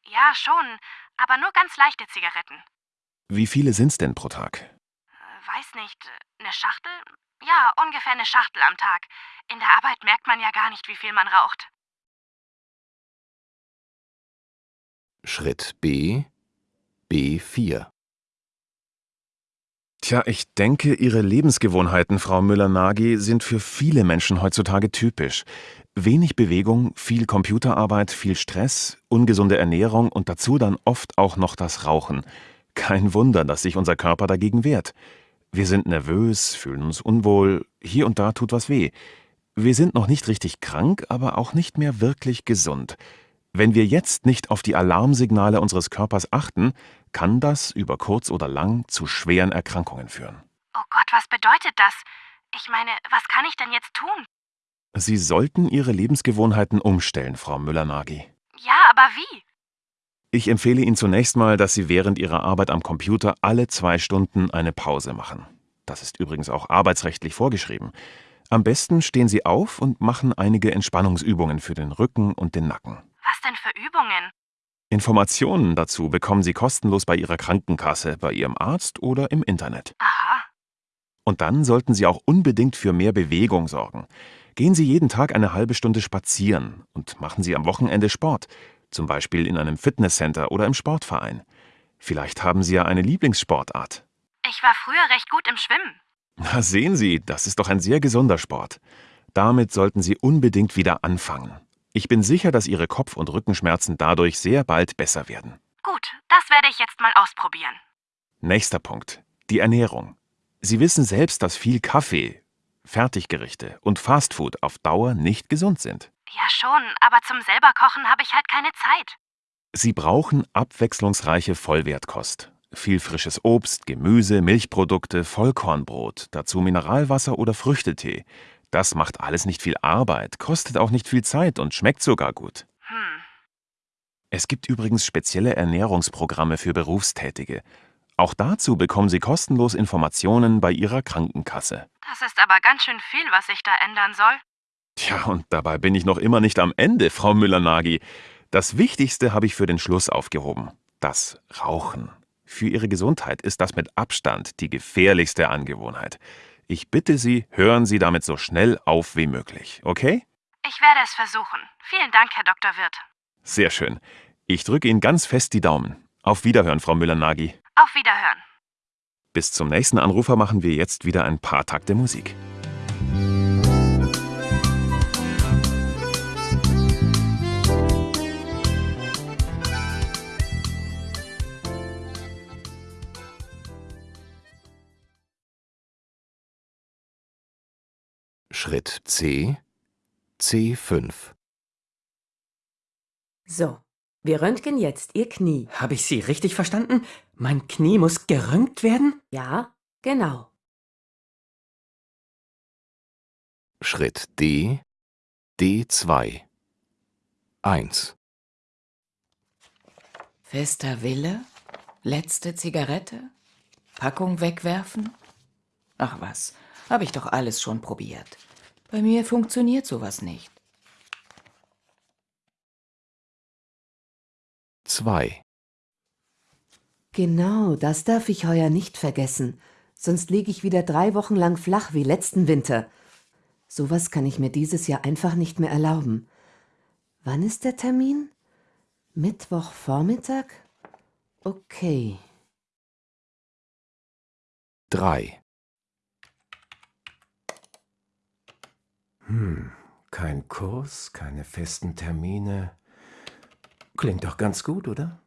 Ja, schon, aber nur ganz leichte Zigaretten. Wie viele sind's denn pro Tag? Weiß nicht, eine Schachtel? Ja, ungefähr eine Schachtel am Tag. In der Arbeit merkt man ja gar nicht, wie viel man raucht. Schritt B B4 Tja, ich denke, Ihre Lebensgewohnheiten, Frau Müller-Nagy, sind für viele Menschen heutzutage typisch. Wenig Bewegung, viel Computerarbeit, viel Stress, ungesunde Ernährung und dazu dann oft auch noch das Rauchen. Kein Wunder, dass sich unser Körper dagegen wehrt. Wir sind nervös, fühlen uns unwohl, hier und da tut was weh. Wir sind noch nicht richtig krank, aber auch nicht mehr wirklich gesund. Wenn wir jetzt nicht auf die Alarmsignale unseres Körpers achten, kann das über kurz oder lang zu schweren Erkrankungen führen. Oh Gott, was bedeutet das? Ich meine, was kann ich denn jetzt tun? Sie sollten Ihre Lebensgewohnheiten umstellen, Frau Müller-Nagy. Ja, aber wie? Ich empfehle Ihnen zunächst mal, dass Sie während Ihrer Arbeit am Computer alle zwei Stunden eine Pause machen. Das ist übrigens auch arbeitsrechtlich vorgeschrieben. Am besten stehen Sie auf und machen einige Entspannungsübungen für den Rücken und den Nacken. Was denn für Übungen? Informationen dazu bekommen Sie kostenlos bei Ihrer Krankenkasse, bei Ihrem Arzt oder im Internet. Aha. Und dann sollten Sie auch unbedingt für mehr Bewegung sorgen. Gehen Sie jeden Tag eine halbe Stunde spazieren und machen Sie am Wochenende Sport, zum Beispiel in einem Fitnesscenter oder im Sportverein. Vielleicht haben Sie ja eine Lieblingssportart. Ich war früher recht gut im Schwimmen. Na sehen Sie, das ist doch ein sehr gesunder Sport. Damit sollten Sie unbedingt wieder anfangen. Ich bin sicher, dass Ihre Kopf- und Rückenschmerzen dadurch sehr bald besser werden. Gut, das werde ich jetzt mal ausprobieren. Nächster Punkt. Die Ernährung. Sie wissen selbst, dass viel Kaffee, Fertiggerichte und Fastfood auf Dauer nicht gesund sind. Ja schon, aber zum selber kochen habe ich halt keine Zeit. Sie brauchen abwechslungsreiche Vollwertkost. Viel frisches Obst, Gemüse, Milchprodukte, Vollkornbrot, dazu Mineralwasser oder Früchtetee. Das macht alles nicht viel Arbeit, kostet auch nicht viel Zeit und schmeckt sogar gut. Hm. Es gibt übrigens spezielle Ernährungsprogramme für Berufstätige. Auch dazu bekommen Sie kostenlos Informationen bei Ihrer Krankenkasse. Das ist aber ganz schön viel, was ich da ändern soll. Tja, und dabei bin ich noch immer nicht am Ende, Frau Müller-Nagy. Das Wichtigste habe ich für den Schluss aufgehoben. Das Rauchen. Für Ihre Gesundheit ist das mit Abstand die gefährlichste Angewohnheit. Ich bitte Sie, hören Sie damit so schnell auf wie möglich, okay? Ich werde es versuchen. Vielen Dank, Herr Dr. Wirth. Sehr schön. Ich drücke Ihnen ganz fest die Daumen. Auf Wiederhören, Frau Müller-Nagy. Auf Wiederhören. Bis zum nächsten Anrufer machen wir jetzt wieder ein paar Takte Musik. Schritt C C5 So, wir röntgen jetzt Ihr Knie. Habe ich Sie richtig verstanden? Mein Knie muss geröntgt werden? Ja, genau. Schritt D, D2. 1. Fester Wille? Letzte Zigarette? Packung wegwerfen? Ach was, habe ich doch alles schon probiert. Bei mir funktioniert sowas nicht. 2. Genau, das darf ich heuer nicht vergessen. Sonst liege ich wieder drei Wochen lang flach wie letzten Winter. Sowas kann ich mir dieses Jahr einfach nicht mehr erlauben. Wann ist der Termin? Mittwochvormittag? Okay. 3. Hm, kein Kurs, keine festen Termine. Klingt doch ganz gut, oder?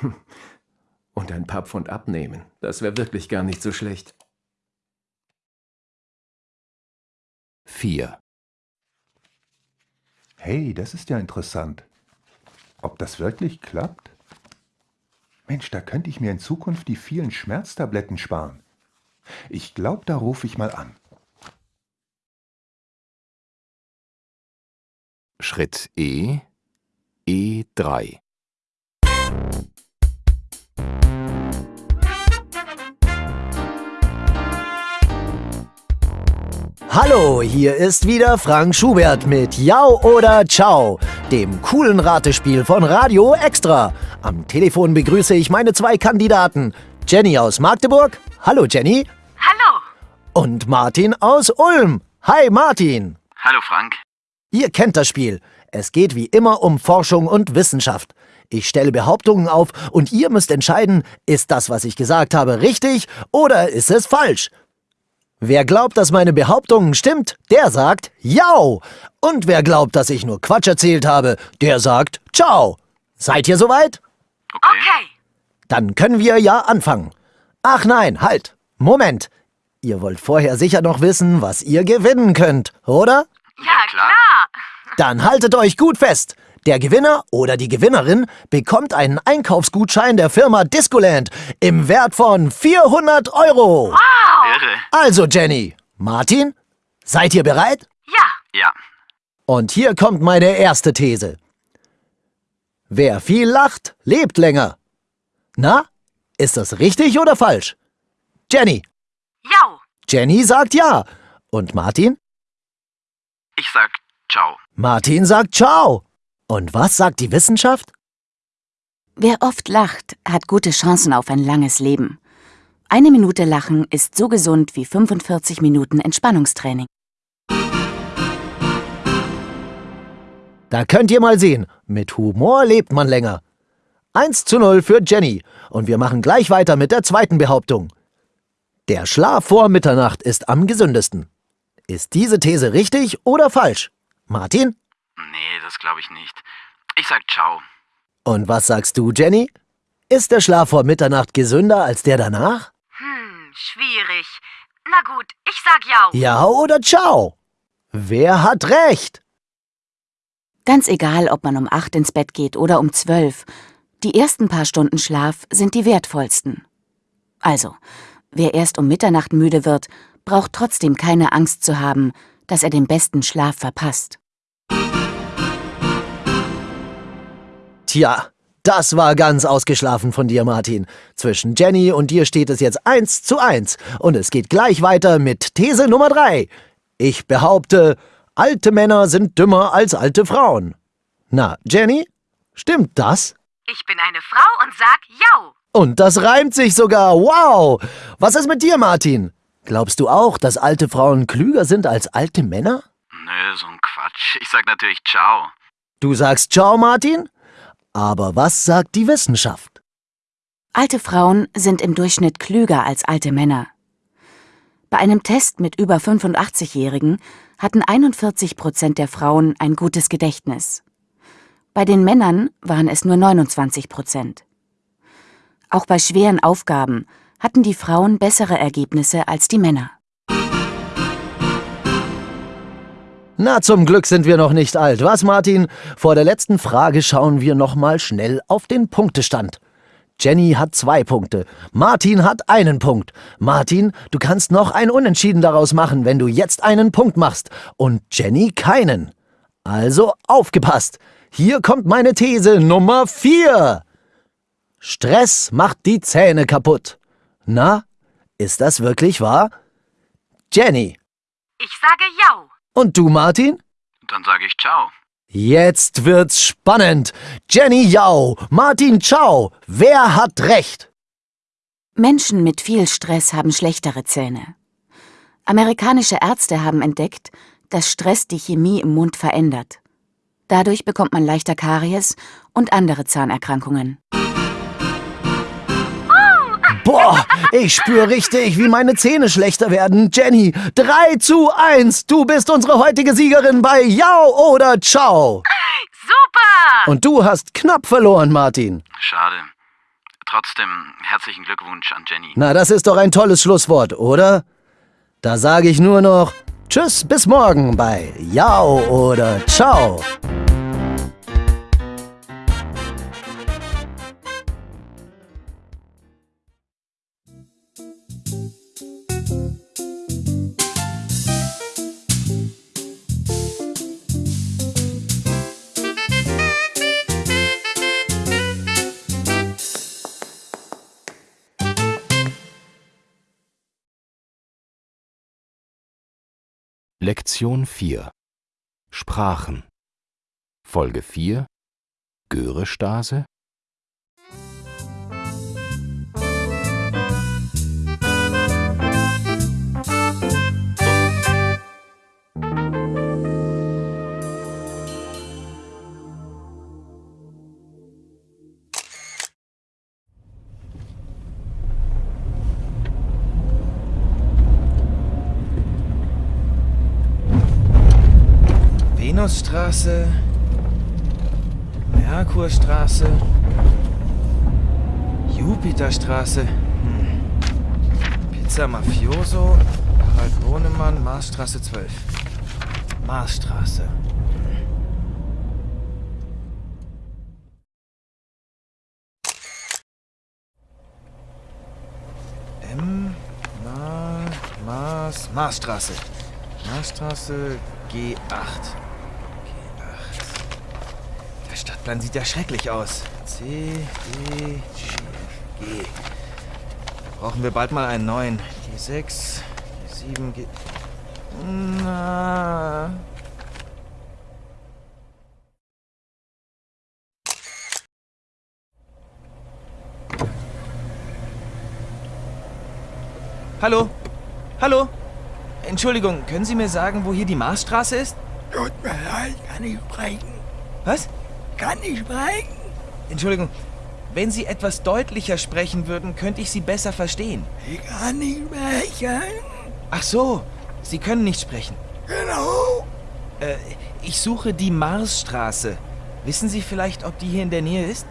Hm. Und ein paar Pfund abnehmen, das wäre wirklich gar nicht so schlecht. 4. Hey, das ist ja interessant. Ob das wirklich klappt? Mensch, da könnte ich mir in Zukunft die vielen Schmerztabletten sparen. Ich glaube, da rufe ich mal an. Schritt E, E3. Hallo, hier ist wieder Frank Schubert mit Jau oder Ciao, dem coolen Ratespiel von Radio Extra. Am Telefon begrüße ich meine zwei Kandidaten. Jenny aus Magdeburg. Hallo Jenny. Hallo. Und Martin aus Ulm. Hi Martin. Hallo Frank. Ihr kennt das Spiel. Es geht wie immer um Forschung und Wissenschaft. Ich stelle Behauptungen auf und ihr müsst entscheiden, ist das, was ich gesagt habe, richtig oder ist es falsch? Wer glaubt, dass meine Behauptungen stimmt, der sagt Jau. Und wer glaubt, dass ich nur Quatsch erzählt habe, der sagt Ciao. Seid ihr soweit? Okay. Dann können wir ja anfangen. Ach nein, halt. Moment. Ihr wollt vorher sicher noch wissen, was ihr gewinnen könnt, oder? Ja, klar. Dann haltet euch gut fest. Der Gewinner oder die Gewinnerin bekommt einen Einkaufsgutschein der Firma Discoland im Wert von 400 Euro. Wow. Irre. Also Jenny, Martin, seid ihr bereit? Ja. Ja. Und hier kommt meine erste These. Wer viel lacht, lebt länger. Na, ist das richtig oder falsch? Jenny. Jau. Jenny sagt ja. Und Martin? Ich sag Ciao. Martin sagt ciao. Und was sagt die Wissenschaft? Wer oft lacht, hat gute Chancen auf ein langes Leben. Eine Minute Lachen ist so gesund wie 45 Minuten Entspannungstraining. Da könnt ihr mal sehen, mit Humor lebt man länger. 1 zu 0 für Jenny. Und wir machen gleich weiter mit der zweiten Behauptung. Der Schlaf vor Mitternacht ist am gesündesten. Ist diese These richtig oder falsch? Martin? Nee, das glaube ich nicht. Ich sag Ciao. Und was sagst du, Jenny? Ist der Schlaf vor Mitternacht gesünder als der danach? Hm, schwierig. Na gut, ich sag Jau. Ja oder ciao? Wer hat recht? Ganz egal, ob man um 8 ins Bett geht oder um 12. Die ersten paar Stunden Schlaf sind die wertvollsten. Also, wer erst um Mitternacht müde wird, braucht trotzdem keine Angst zu haben, dass er den besten Schlaf verpasst. Tja, das war ganz ausgeschlafen von dir, Martin. Zwischen Jenny und dir steht es jetzt eins zu eins. Und es geht gleich weiter mit These Nummer drei. Ich behaupte, alte Männer sind dümmer als alte Frauen. Na, Jenny, stimmt das? Ich bin eine Frau und sag Jau. Und das reimt sich sogar. Wow! Was ist mit dir, Martin? Glaubst du auch, dass alte Frauen klüger sind als alte Männer? Nö, so ein Quatsch. Ich sag natürlich Ciao. Du sagst Ciao, Martin? Aber was sagt die Wissenschaft? Alte Frauen sind im Durchschnitt klüger als alte Männer. Bei einem Test mit über 85-Jährigen hatten 41 Prozent der Frauen ein gutes Gedächtnis. Bei den Männern waren es nur 29 Prozent. Auch bei schweren Aufgaben hatten die Frauen bessere Ergebnisse als die Männer. Na, zum Glück sind wir noch nicht alt, was, Martin? Vor der letzten Frage schauen wir noch mal schnell auf den Punktestand. Jenny hat zwei Punkte. Martin hat einen Punkt. Martin, du kannst noch ein Unentschieden daraus machen, wenn du jetzt einen Punkt machst. Und Jenny keinen. Also aufgepasst. Hier kommt meine These Nummer vier. Stress macht die Zähne kaputt. Na, ist das wirklich wahr? Jenny. Ich sage ja. Und du, Martin? Dann sage ich ciao. Jetzt wird's spannend. Jenny Yao, Martin Ciao. Wer hat recht? Menschen mit viel Stress haben schlechtere Zähne. Amerikanische Ärzte haben entdeckt, dass Stress die Chemie im Mund verändert. Dadurch bekommt man leichter Karies und andere Zahnerkrankungen. Boah, ich spüre richtig, wie meine Zähne schlechter werden. Jenny, 3 zu 1. Du bist unsere heutige Siegerin bei Yao oder Ciao. Super! Und du hast knapp verloren, Martin. Schade. Trotzdem herzlichen Glückwunsch an Jenny. Na, das ist doch ein tolles Schlusswort, oder? Da sage ich nur noch Tschüss, bis morgen bei Yao oder Ciao. Lektion 4 Sprachen. Folge 4 Görestase Venusstraße, Merkurstraße, Jupiterstraße, hm. Pizza Mafioso, Harald Bohnemann, Marsstraße 12. Marsstraße. M, Ma, Mars, Marsstraße. Marsstraße G8. Stadtplan sieht ja schrecklich aus. C, D, G, G. Brauchen wir bald mal einen neuen. G6, G7, G... Na... Hallo? Hallo? Entschuldigung, können Sie mir sagen, wo hier die Marsstraße ist? Tut mir leid, kann ich sprechen? Was? Kann ich sprechen? Entschuldigung, wenn Sie etwas deutlicher sprechen würden, könnte ich Sie besser verstehen. Ich kann nicht sprechen. Ach so, Sie können nicht sprechen. Genau. Äh, ich suche die Marsstraße. Wissen Sie vielleicht, ob die hier in der Nähe ist?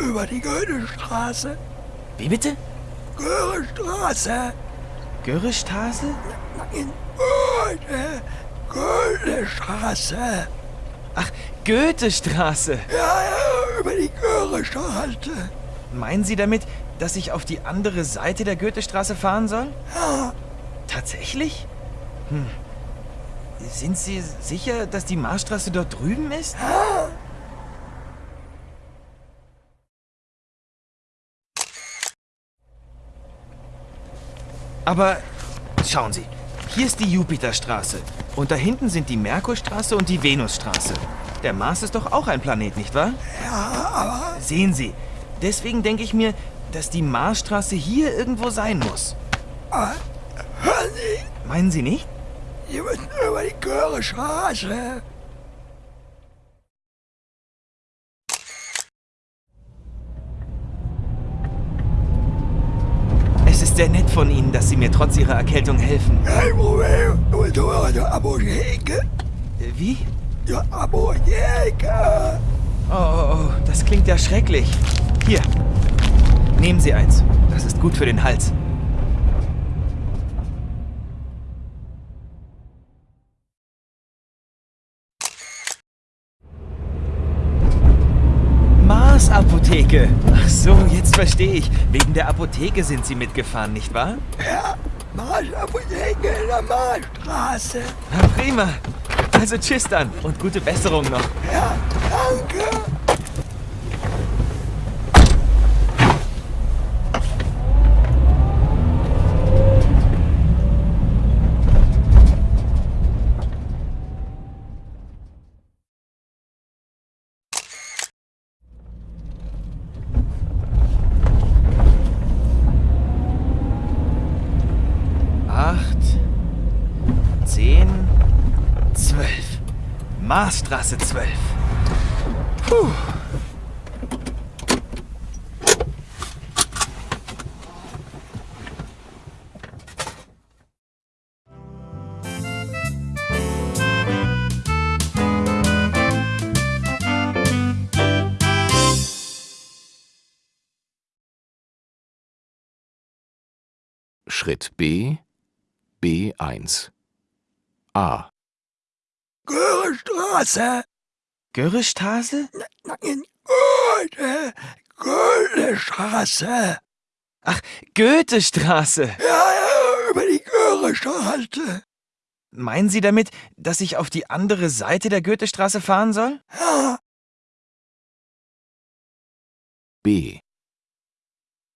Über die Goethestraße. Wie bitte? Görestraße. Görrestraße? Goethestraße. Ach, Goethestraße. Ja, ja, über die Görestraße. Meinen Sie damit, dass ich auf die andere Seite der Goethestraße fahren soll? Ja. Tatsächlich? Hm. Sind Sie sicher, dass die Marsstraße dort drüben ist? Ja. Aber schauen Sie, hier ist die Jupiterstraße. Und da hinten sind die Merkurstraße und die Venusstraße. Der Mars ist doch auch ein Planet, nicht wahr? Ja, aber... Sehen Sie, deswegen denke ich mir, dass die Marsstraße hier irgendwo sein muss. Aber, hören Sie, Meinen Sie nicht? Sie müssen über die Görestraße. Es ist sehr nett von Ihnen, dass Sie mir trotz Ihrer Erkältung helfen. Kein Problem. Du Apotheke. Äh, Wie? Ja, Apotheke. Oh, oh, oh, das klingt ja schrecklich. Hier, nehmen Sie eins. Das ist gut für den Hals. Ecke. Ach so, jetzt verstehe ich. Wegen der Apotheke sind Sie mitgefahren, nicht wahr? Ja, Marsapotheke in der Marstraße. Na prima. Also tschüss dann und gute Besserung noch. Ja, danke. Acht, zehn, zwölf. Marsstraße 12. Puh. Schritt B B1 A Görestraße. Görrestraße? Nein, Goethe. Goethestraße. Ach, Goethestraße. Ja, ja, über die Görestraße. Meinen Sie damit, dass ich auf die andere Seite der Goethestraße fahren soll? Ja. B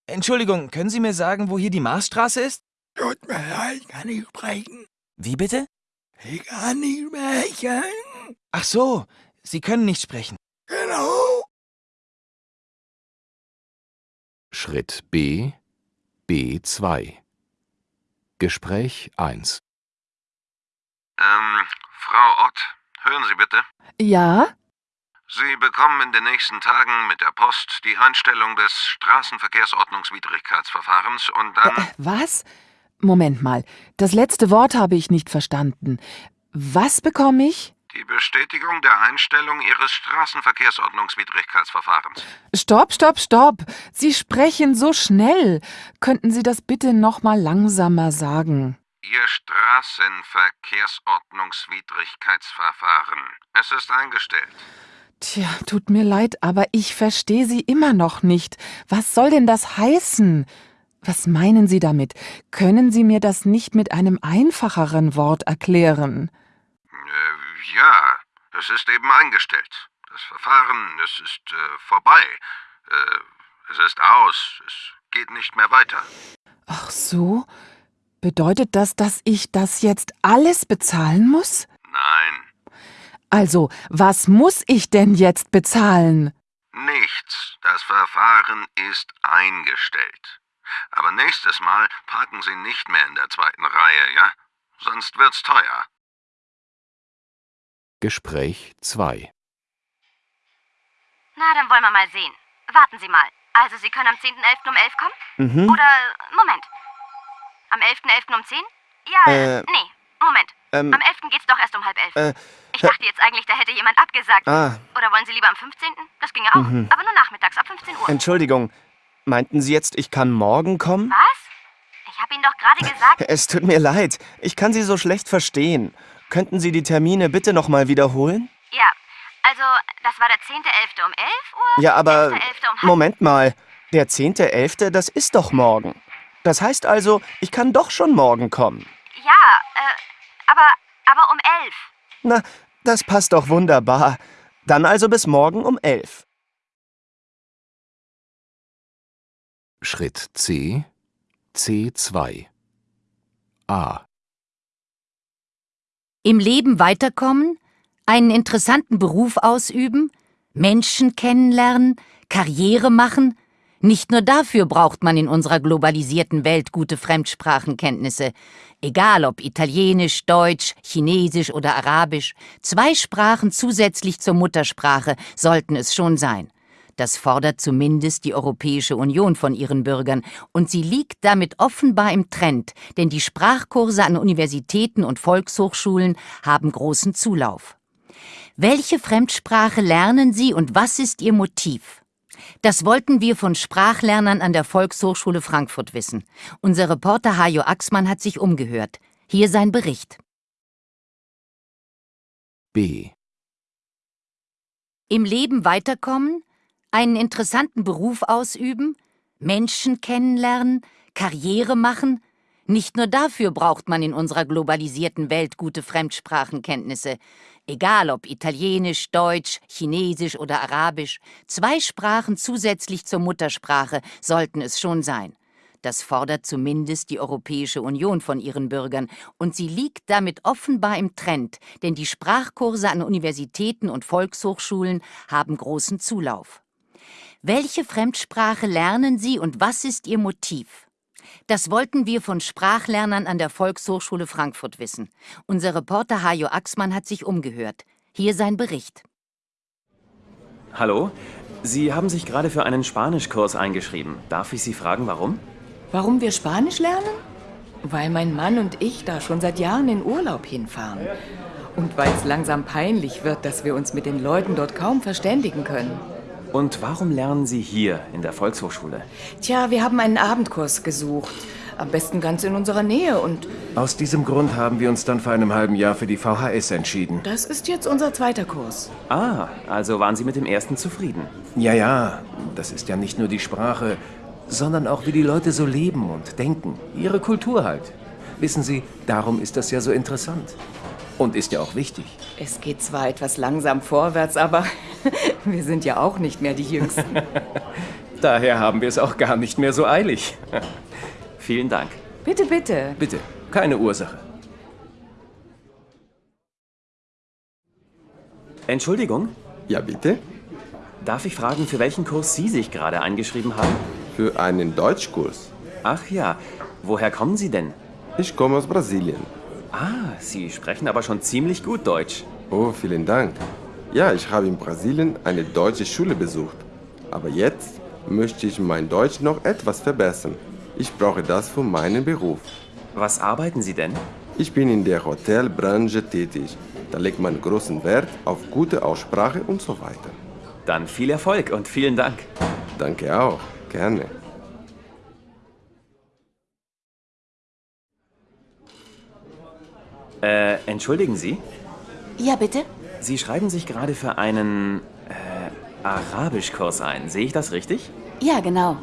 Entschuldigung, können Sie mir sagen, wo hier die Marsstraße ist? Tut mir leid, kann ich sprechen. Wie bitte? Ich kann nicht sprechen. Ach so, Sie können nicht sprechen. Genau. Schritt B B2 Gespräch 1 Ähm, Frau Ott, hören Sie bitte. Ja? Sie bekommen in den nächsten Tagen mit der Post die Einstellung des Straßenverkehrsordnungswidrigkeitsverfahrens und dann... Äh, was? Moment mal. Das letzte Wort habe ich nicht verstanden. Was bekomme ich? Die Bestätigung der Einstellung Ihres Straßenverkehrsordnungswidrigkeitsverfahrens. Stopp, stopp, stopp. Sie sprechen so schnell. Könnten Sie das bitte noch mal langsamer sagen? Ihr Straßenverkehrsordnungswidrigkeitsverfahren. Es ist eingestellt. Tja, tut mir leid, aber ich verstehe Sie immer noch nicht. Was soll denn das heißen? Was meinen Sie damit? Können Sie mir das nicht mit einem einfacheren Wort erklären? Äh, ja, es ist eben eingestellt. Das Verfahren, es ist äh, vorbei. Äh, es ist aus. Es geht nicht mehr weiter. Ach so? Bedeutet das, dass ich das jetzt alles bezahlen muss? Nein, Also, was muss ich denn jetzt bezahlen? nichts. Das Verfahren ist eingestellt. Aber nächstes Mal parken Sie nicht mehr in der zweiten Reihe, ja? Sonst wird's teuer. Gespräch 2 Na, dann wollen wir mal sehen. Warten Sie mal. Also, Sie können am 10.11. um 11 kommen? Mhm. Oder, Moment. Am 11.11. um 10? Ja, Äh, nee, Moment. ähm, am 11. geht's doch erst um halb elf. Äh, ich dachte jetzt eigentlich, da hätte jemand abgesagt. Ah. Oder wollen Sie lieber am 15.? Das ginge auch. Mhm. Aber nur nachmittags, ab 15 Uhr. Entschuldigung, meinten Sie jetzt, ich kann morgen kommen? Was? Ich habe Ihnen doch gerade gesagt. Es tut mir leid, ich kann Sie so schlecht verstehen. Könnten Sie die Termine bitte nochmal wiederholen? Ja, also, das war der 10.11. um 11 Uhr. Ja, aber 11.11. um Moment mal, der 10.11., das ist doch morgen. Das heißt also, ich kann doch schon morgen kommen. Ja, äh, aber, aber um 11. Na, das passt doch wunderbar. Dann also bis morgen um 11. Schritt C C2 A Im Leben weiterkommen, einen interessanten Beruf ausüben, Menschen kennenlernen, Karriere machen. Nicht nur dafür braucht man in unserer globalisierten Welt gute Fremdsprachenkenntnisse. Egal ob Italienisch, Deutsch, Chinesisch oder Arabisch, zwei Sprachen zusätzlich zur Muttersprache sollten es schon sein. Das fordert zumindest die Europäische Union von ihren Bürgern, und sie liegt damit offenbar im Trend, denn die Sprachkurse an Universitäten und Volkshochschulen haben großen Zulauf. Welche Fremdsprache lernen Sie und was ist Ihr Motiv? Das wollten wir von Sprachlernern an der Volkshochschule Frankfurt wissen. Unser Reporter Hajo Axmann hat sich umgehört. Hier sein Bericht. B Im Leben weiterkommen, Einen interessanten Beruf ausüben? Menschen kennenlernen? Karriere machen? Nicht nur dafür braucht man in unserer globalisierten Welt gute Fremdsprachenkenntnisse. Egal ob Italienisch, Deutsch, Chinesisch oder Arabisch, zwei Sprachen zusätzlich zur Muttersprache sollten es schon sein. Das fordert zumindest die Europäische Union von ihren Bürgern, und sie liegt damit offenbar im Trend, denn die Sprachkurse an Universitäten und Volkshochschulen haben großen Zulauf. Welche Fremdsprache lernen Sie und was ist Ihr Motiv? Das wollten wir von Sprachlernern an der Volkshochschule Frankfurt wissen. Unser Reporter Hajo Axmann hat sich umgehört. Hier sein Bericht. Hallo, Sie haben sich gerade für einen Spanischkurs eingeschrieben. Darf ich Sie fragen, warum? Warum wir Spanisch lernen? Weil mein Mann und ich da schon seit Jahren in Urlaub hinfahren. Und weil es langsam peinlich wird, dass wir uns mit den Leuten dort kaum verständigen können. Und warum lernen Sie hier in der Volkshochschule? Tja, wir haben einen Abendkurs gesucht. Am besten ganz in unserer Nähe und Aus diesem Grund haben wir uns dann vor einem halben Jahr für die VHS entschieden. das ist jetzt unser zweiter Kurs. Ah, also waren Sie mit dem ersten zufrieden? Ja, ja, das ist ja nicht nur die Sprache, sondern auch wie die Leute so leben und denken. Ihre Kultur halt. Wissen Sie, darum ist das ja so interessant. Und ist ja auch wichtig. Es geht zwar etwas langsam vorwärts, aber wir sind ja auch nicht mehr die Jüngsten. Daher haben wir es auch gar nicht mehr so eilig. Vielen Dank. Bitte, bitte. Bitte, keine Ursache. Entschuldigung? Ja, bitte? Darf ich fragen, für welchen Kurs Sie sich gerade eingeschrieben haben? Für einen Deutschkurs. Ach ja, woher kommen Sie denn? Ich komme aus Brasilien. Ah, Sie sprechen aber schon ziemlich gut Deutsch. Oh, vielen Dank. Ja, ich habe in Brasilien eine deutsche Schule besucht. Aber jetzt möchte ich mein Deutsch noch etwas verbessern. Ich brauche das für meinen Beruf. Was arbeiten Sie denn? Ich bin in der Hotelbranche tätig. Da legt man großen Wert auf gute Aussprache und so weiter. Dann viel Erfolg und vielen Dank. Danke auch. Gerne. Äh, entschuldigen Sie? Ja, bitte? Sie schreiben sich gerade für einen äh, Arabischkurs ein. Sehe ich das richtig? Ja, genau.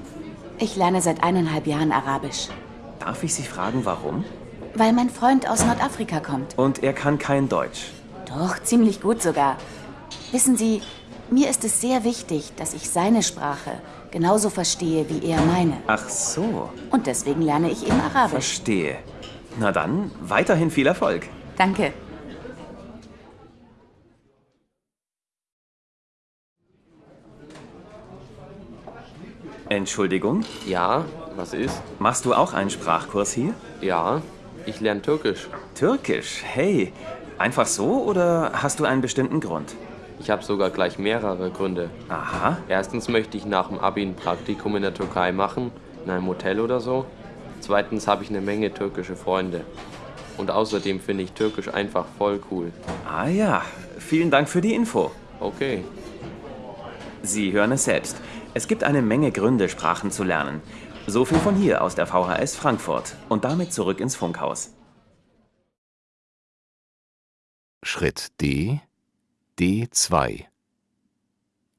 Ich lerne seit eineinhalb Jahren Arabisch. Darf ich Sie fragen, warum? Weil mein Freund aus Nordafrika kommt. Und er kann kein Deutsch. Doch, ziemlich gut sogar. Wissen Sie, mir ist es sehr wichtig, dass ich seine Sprache genauso verstehe wie er meine. Ach so. Und deswegen lerne ich eben Arabisch. Verstehe. Na dann, weiterhin viel Erfolg. Danke. Entschuldigung? Ja, was ist? Machst du auch einen Sprachkurs hier? Ja, ich lerne Türkisch. Türkisch? Hey, einfach so oder hast du einen bestimmten Grund? Ich habe sogar gleich mehrere Gründe. Aha. Erstens möchte ich nach dem Abi ein Praktikum in der Türkei machen, in einem Hotel oder so. Zweitens habe ich eine Menge türkische Freunde. Und außerdem finde ich Türkisch einfach voll cool. Ah ja, vielen Dank für die Info. Okay. Sie hören es selbst. Es gibt eine Menge Gründe, Sprachen zu lernen. So viel von hier aus der VHS Frankfurt. Und damit zurück ins Funkhaus. Schritt D, D2.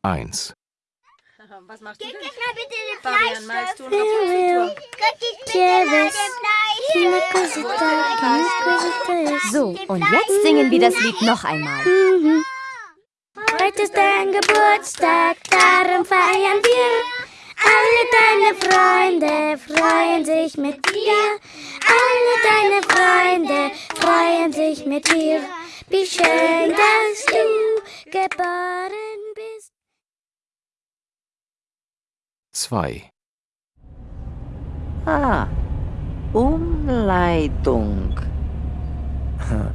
1. Was machst du denn? Gib mir bitte den Fabian, malst du noch Konfitur? So, und jetzt singen wir das Lied noch einmal. Heute ist dein Geburtstag, darum feiern wir. Alle deine Freunde freuen sich mit dir. Alle deine Freunde freuen sich mit dir. Wie schön, dass du geboren bist. 2. A. Umleitung.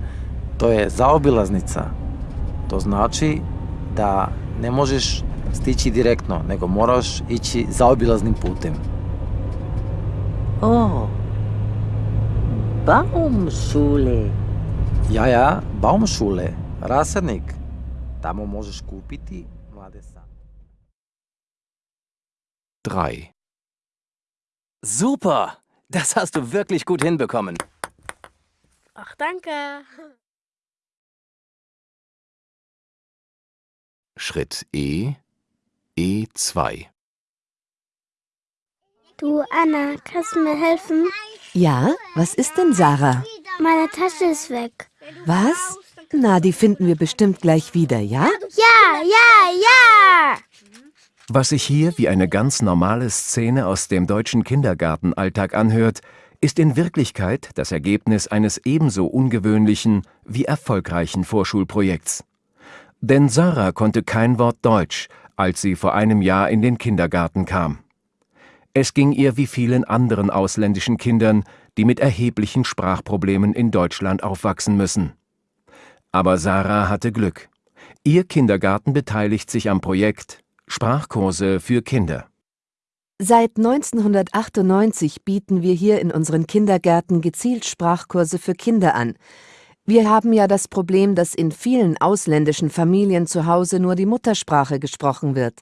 To je zaobilaznica. To znači da ne možeš stići direktno, nego moraš ići zaobilaznim putem. O. Baumschule. Ja, ja, Baumschule, rasadnik. Tamo možeš kupiti mlade sa. 3. Super! Das hast du wirklich gut hinbekommen. Ach, danke. Schritt E, E2. Du, Anna, kannst du mir helfen? Ja, was ist denn, Sarah? Meine Tasche ist weg. Was? Na, die finden wir bestimmt gleich wieder, ja? Ja, ja, ja! Was sich hier wie eine ganz normale Szene aus dem deutschen Kindergartenalltag anhört, ist in Wirklichkeit das Ergebnis eines ebenso ungewöhnlichen wie erfolgreichen Vorschulprojekts. Denn Sarah konnte kein Wort Deutsch, als sie vor einem Jahr in den Kindergarten kam. Es ging ihr wie vielen anderen ausländischen Kindern, die mit erheblichen Sprachproblemen in Deutschland aufwachsen müssen. Aber Sarah hatte Glück. Ihr Kindergarten beteiligt sich am Projekt Sprachkurse für Kinder. Seit 1998 bieten wir hier in unseren Kindergärten gezielt Sprachkurse für Kinder an. Wir haben ja das Problem, dass in vielen ausländischen Familien zu Hause nur die Muttersprache gesprochen wird.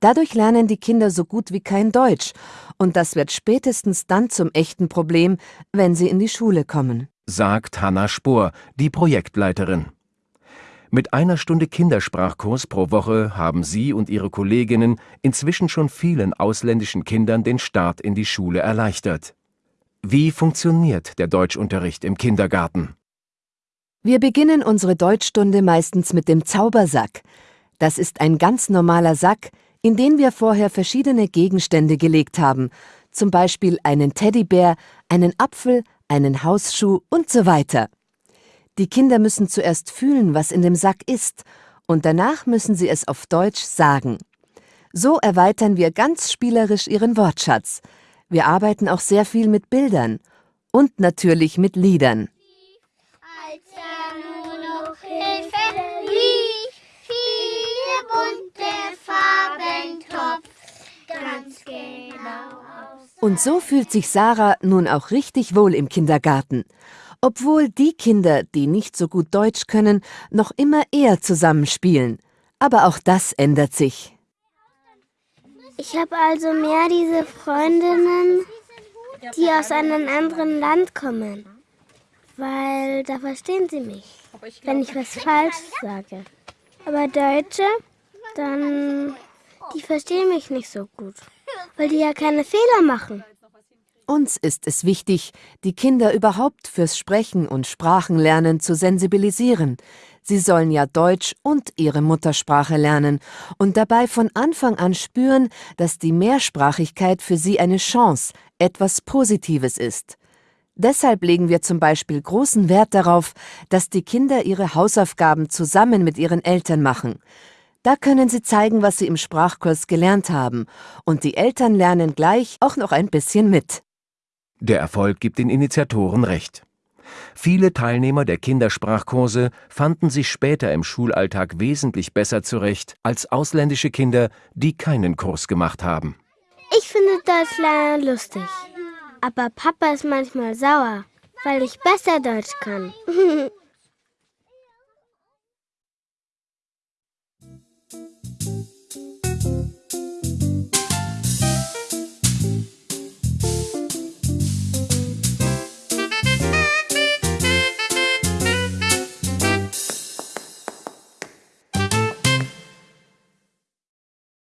Dadurch lernen die Kinder so gut wie kein Deutsch, und das wird spätestens dann zum echten Problem, wenn sie in die Schule kommen, sagt Hanna Spohr, die Projektleiterin. Mit einer Stunde Kindersprachkurs pro Woche haben sie und ihre Kolleginnen inzwischen schon vielen ausländischen Kindern den Start in die Schule erleichtert. Wie funktioniert der Deutschunterricht im Kindergarten? Wir beginnen unsere Deutschstunde meistens mit dem Zaubersack. Das ist ein ganz normaler Sack, in den wir vorher verschiedene Gegenstände gelegt haben, zum Beispiel einen Teddybär, einen Apfel, einen Hausschuh und so weiter. Die Kinder müssen zuerst fühlen, was in dem Sack ist, und danach müssen sie es auf Deutsch sagen. So erweitern wir ganz spielerisch ihren Wortschatz. Wir arbeiten auch sehr viel mit Bildern und natürlich mit Liedern. Und so fühlt sich Sarah nun auch richtig wohl im Kindergarten obwohl die Kinder, die nicht so gut Deutsch können, noch immer eher zusammenspielen. Aber auch das ändert sich. Ich habe also mehr diese Freundinnen, die aus einem anderen Land kommen. Weil da verstehen sie mich, wenn ich was falsch sage. Aber Deutsche, dann, die verstehen mich nicht so gut, weil die ja keine Fehler machen. Uns ist es wichtig, die Kinder überhaupt fürs Sprechen und Sprachenlernen zu sensibilisieren. Sie sollen ja Deutsch und ihre Muttersprache lernen und dabei von Anfang an spüren, dass die Mehrsprachigkeit für sie eine Chance, etwas Positives ist. Deshalb legen wir zum Beispiel großen Wert darauf, dass die Kinder ihre Hausaufgaben zusammen mit ihren Eltern machen. Da können sie zeigen, was sie im Sprachkurs gelernt haben, und die Eltern lernen gleich auch noch ein bisschen mit. Der Erfolg gibt den Initiatoren recht. Viele Teilnehmer der Kindersprachkurse fanden sich später im Schulalltag wesentlich besser zurecht als ausländische Kinder, die keinen Kurs gemacht haben. Ich finde Deutsch lernen lustig. Aber Papa ist manchmal sauer, weil ich besser Deutsch kann.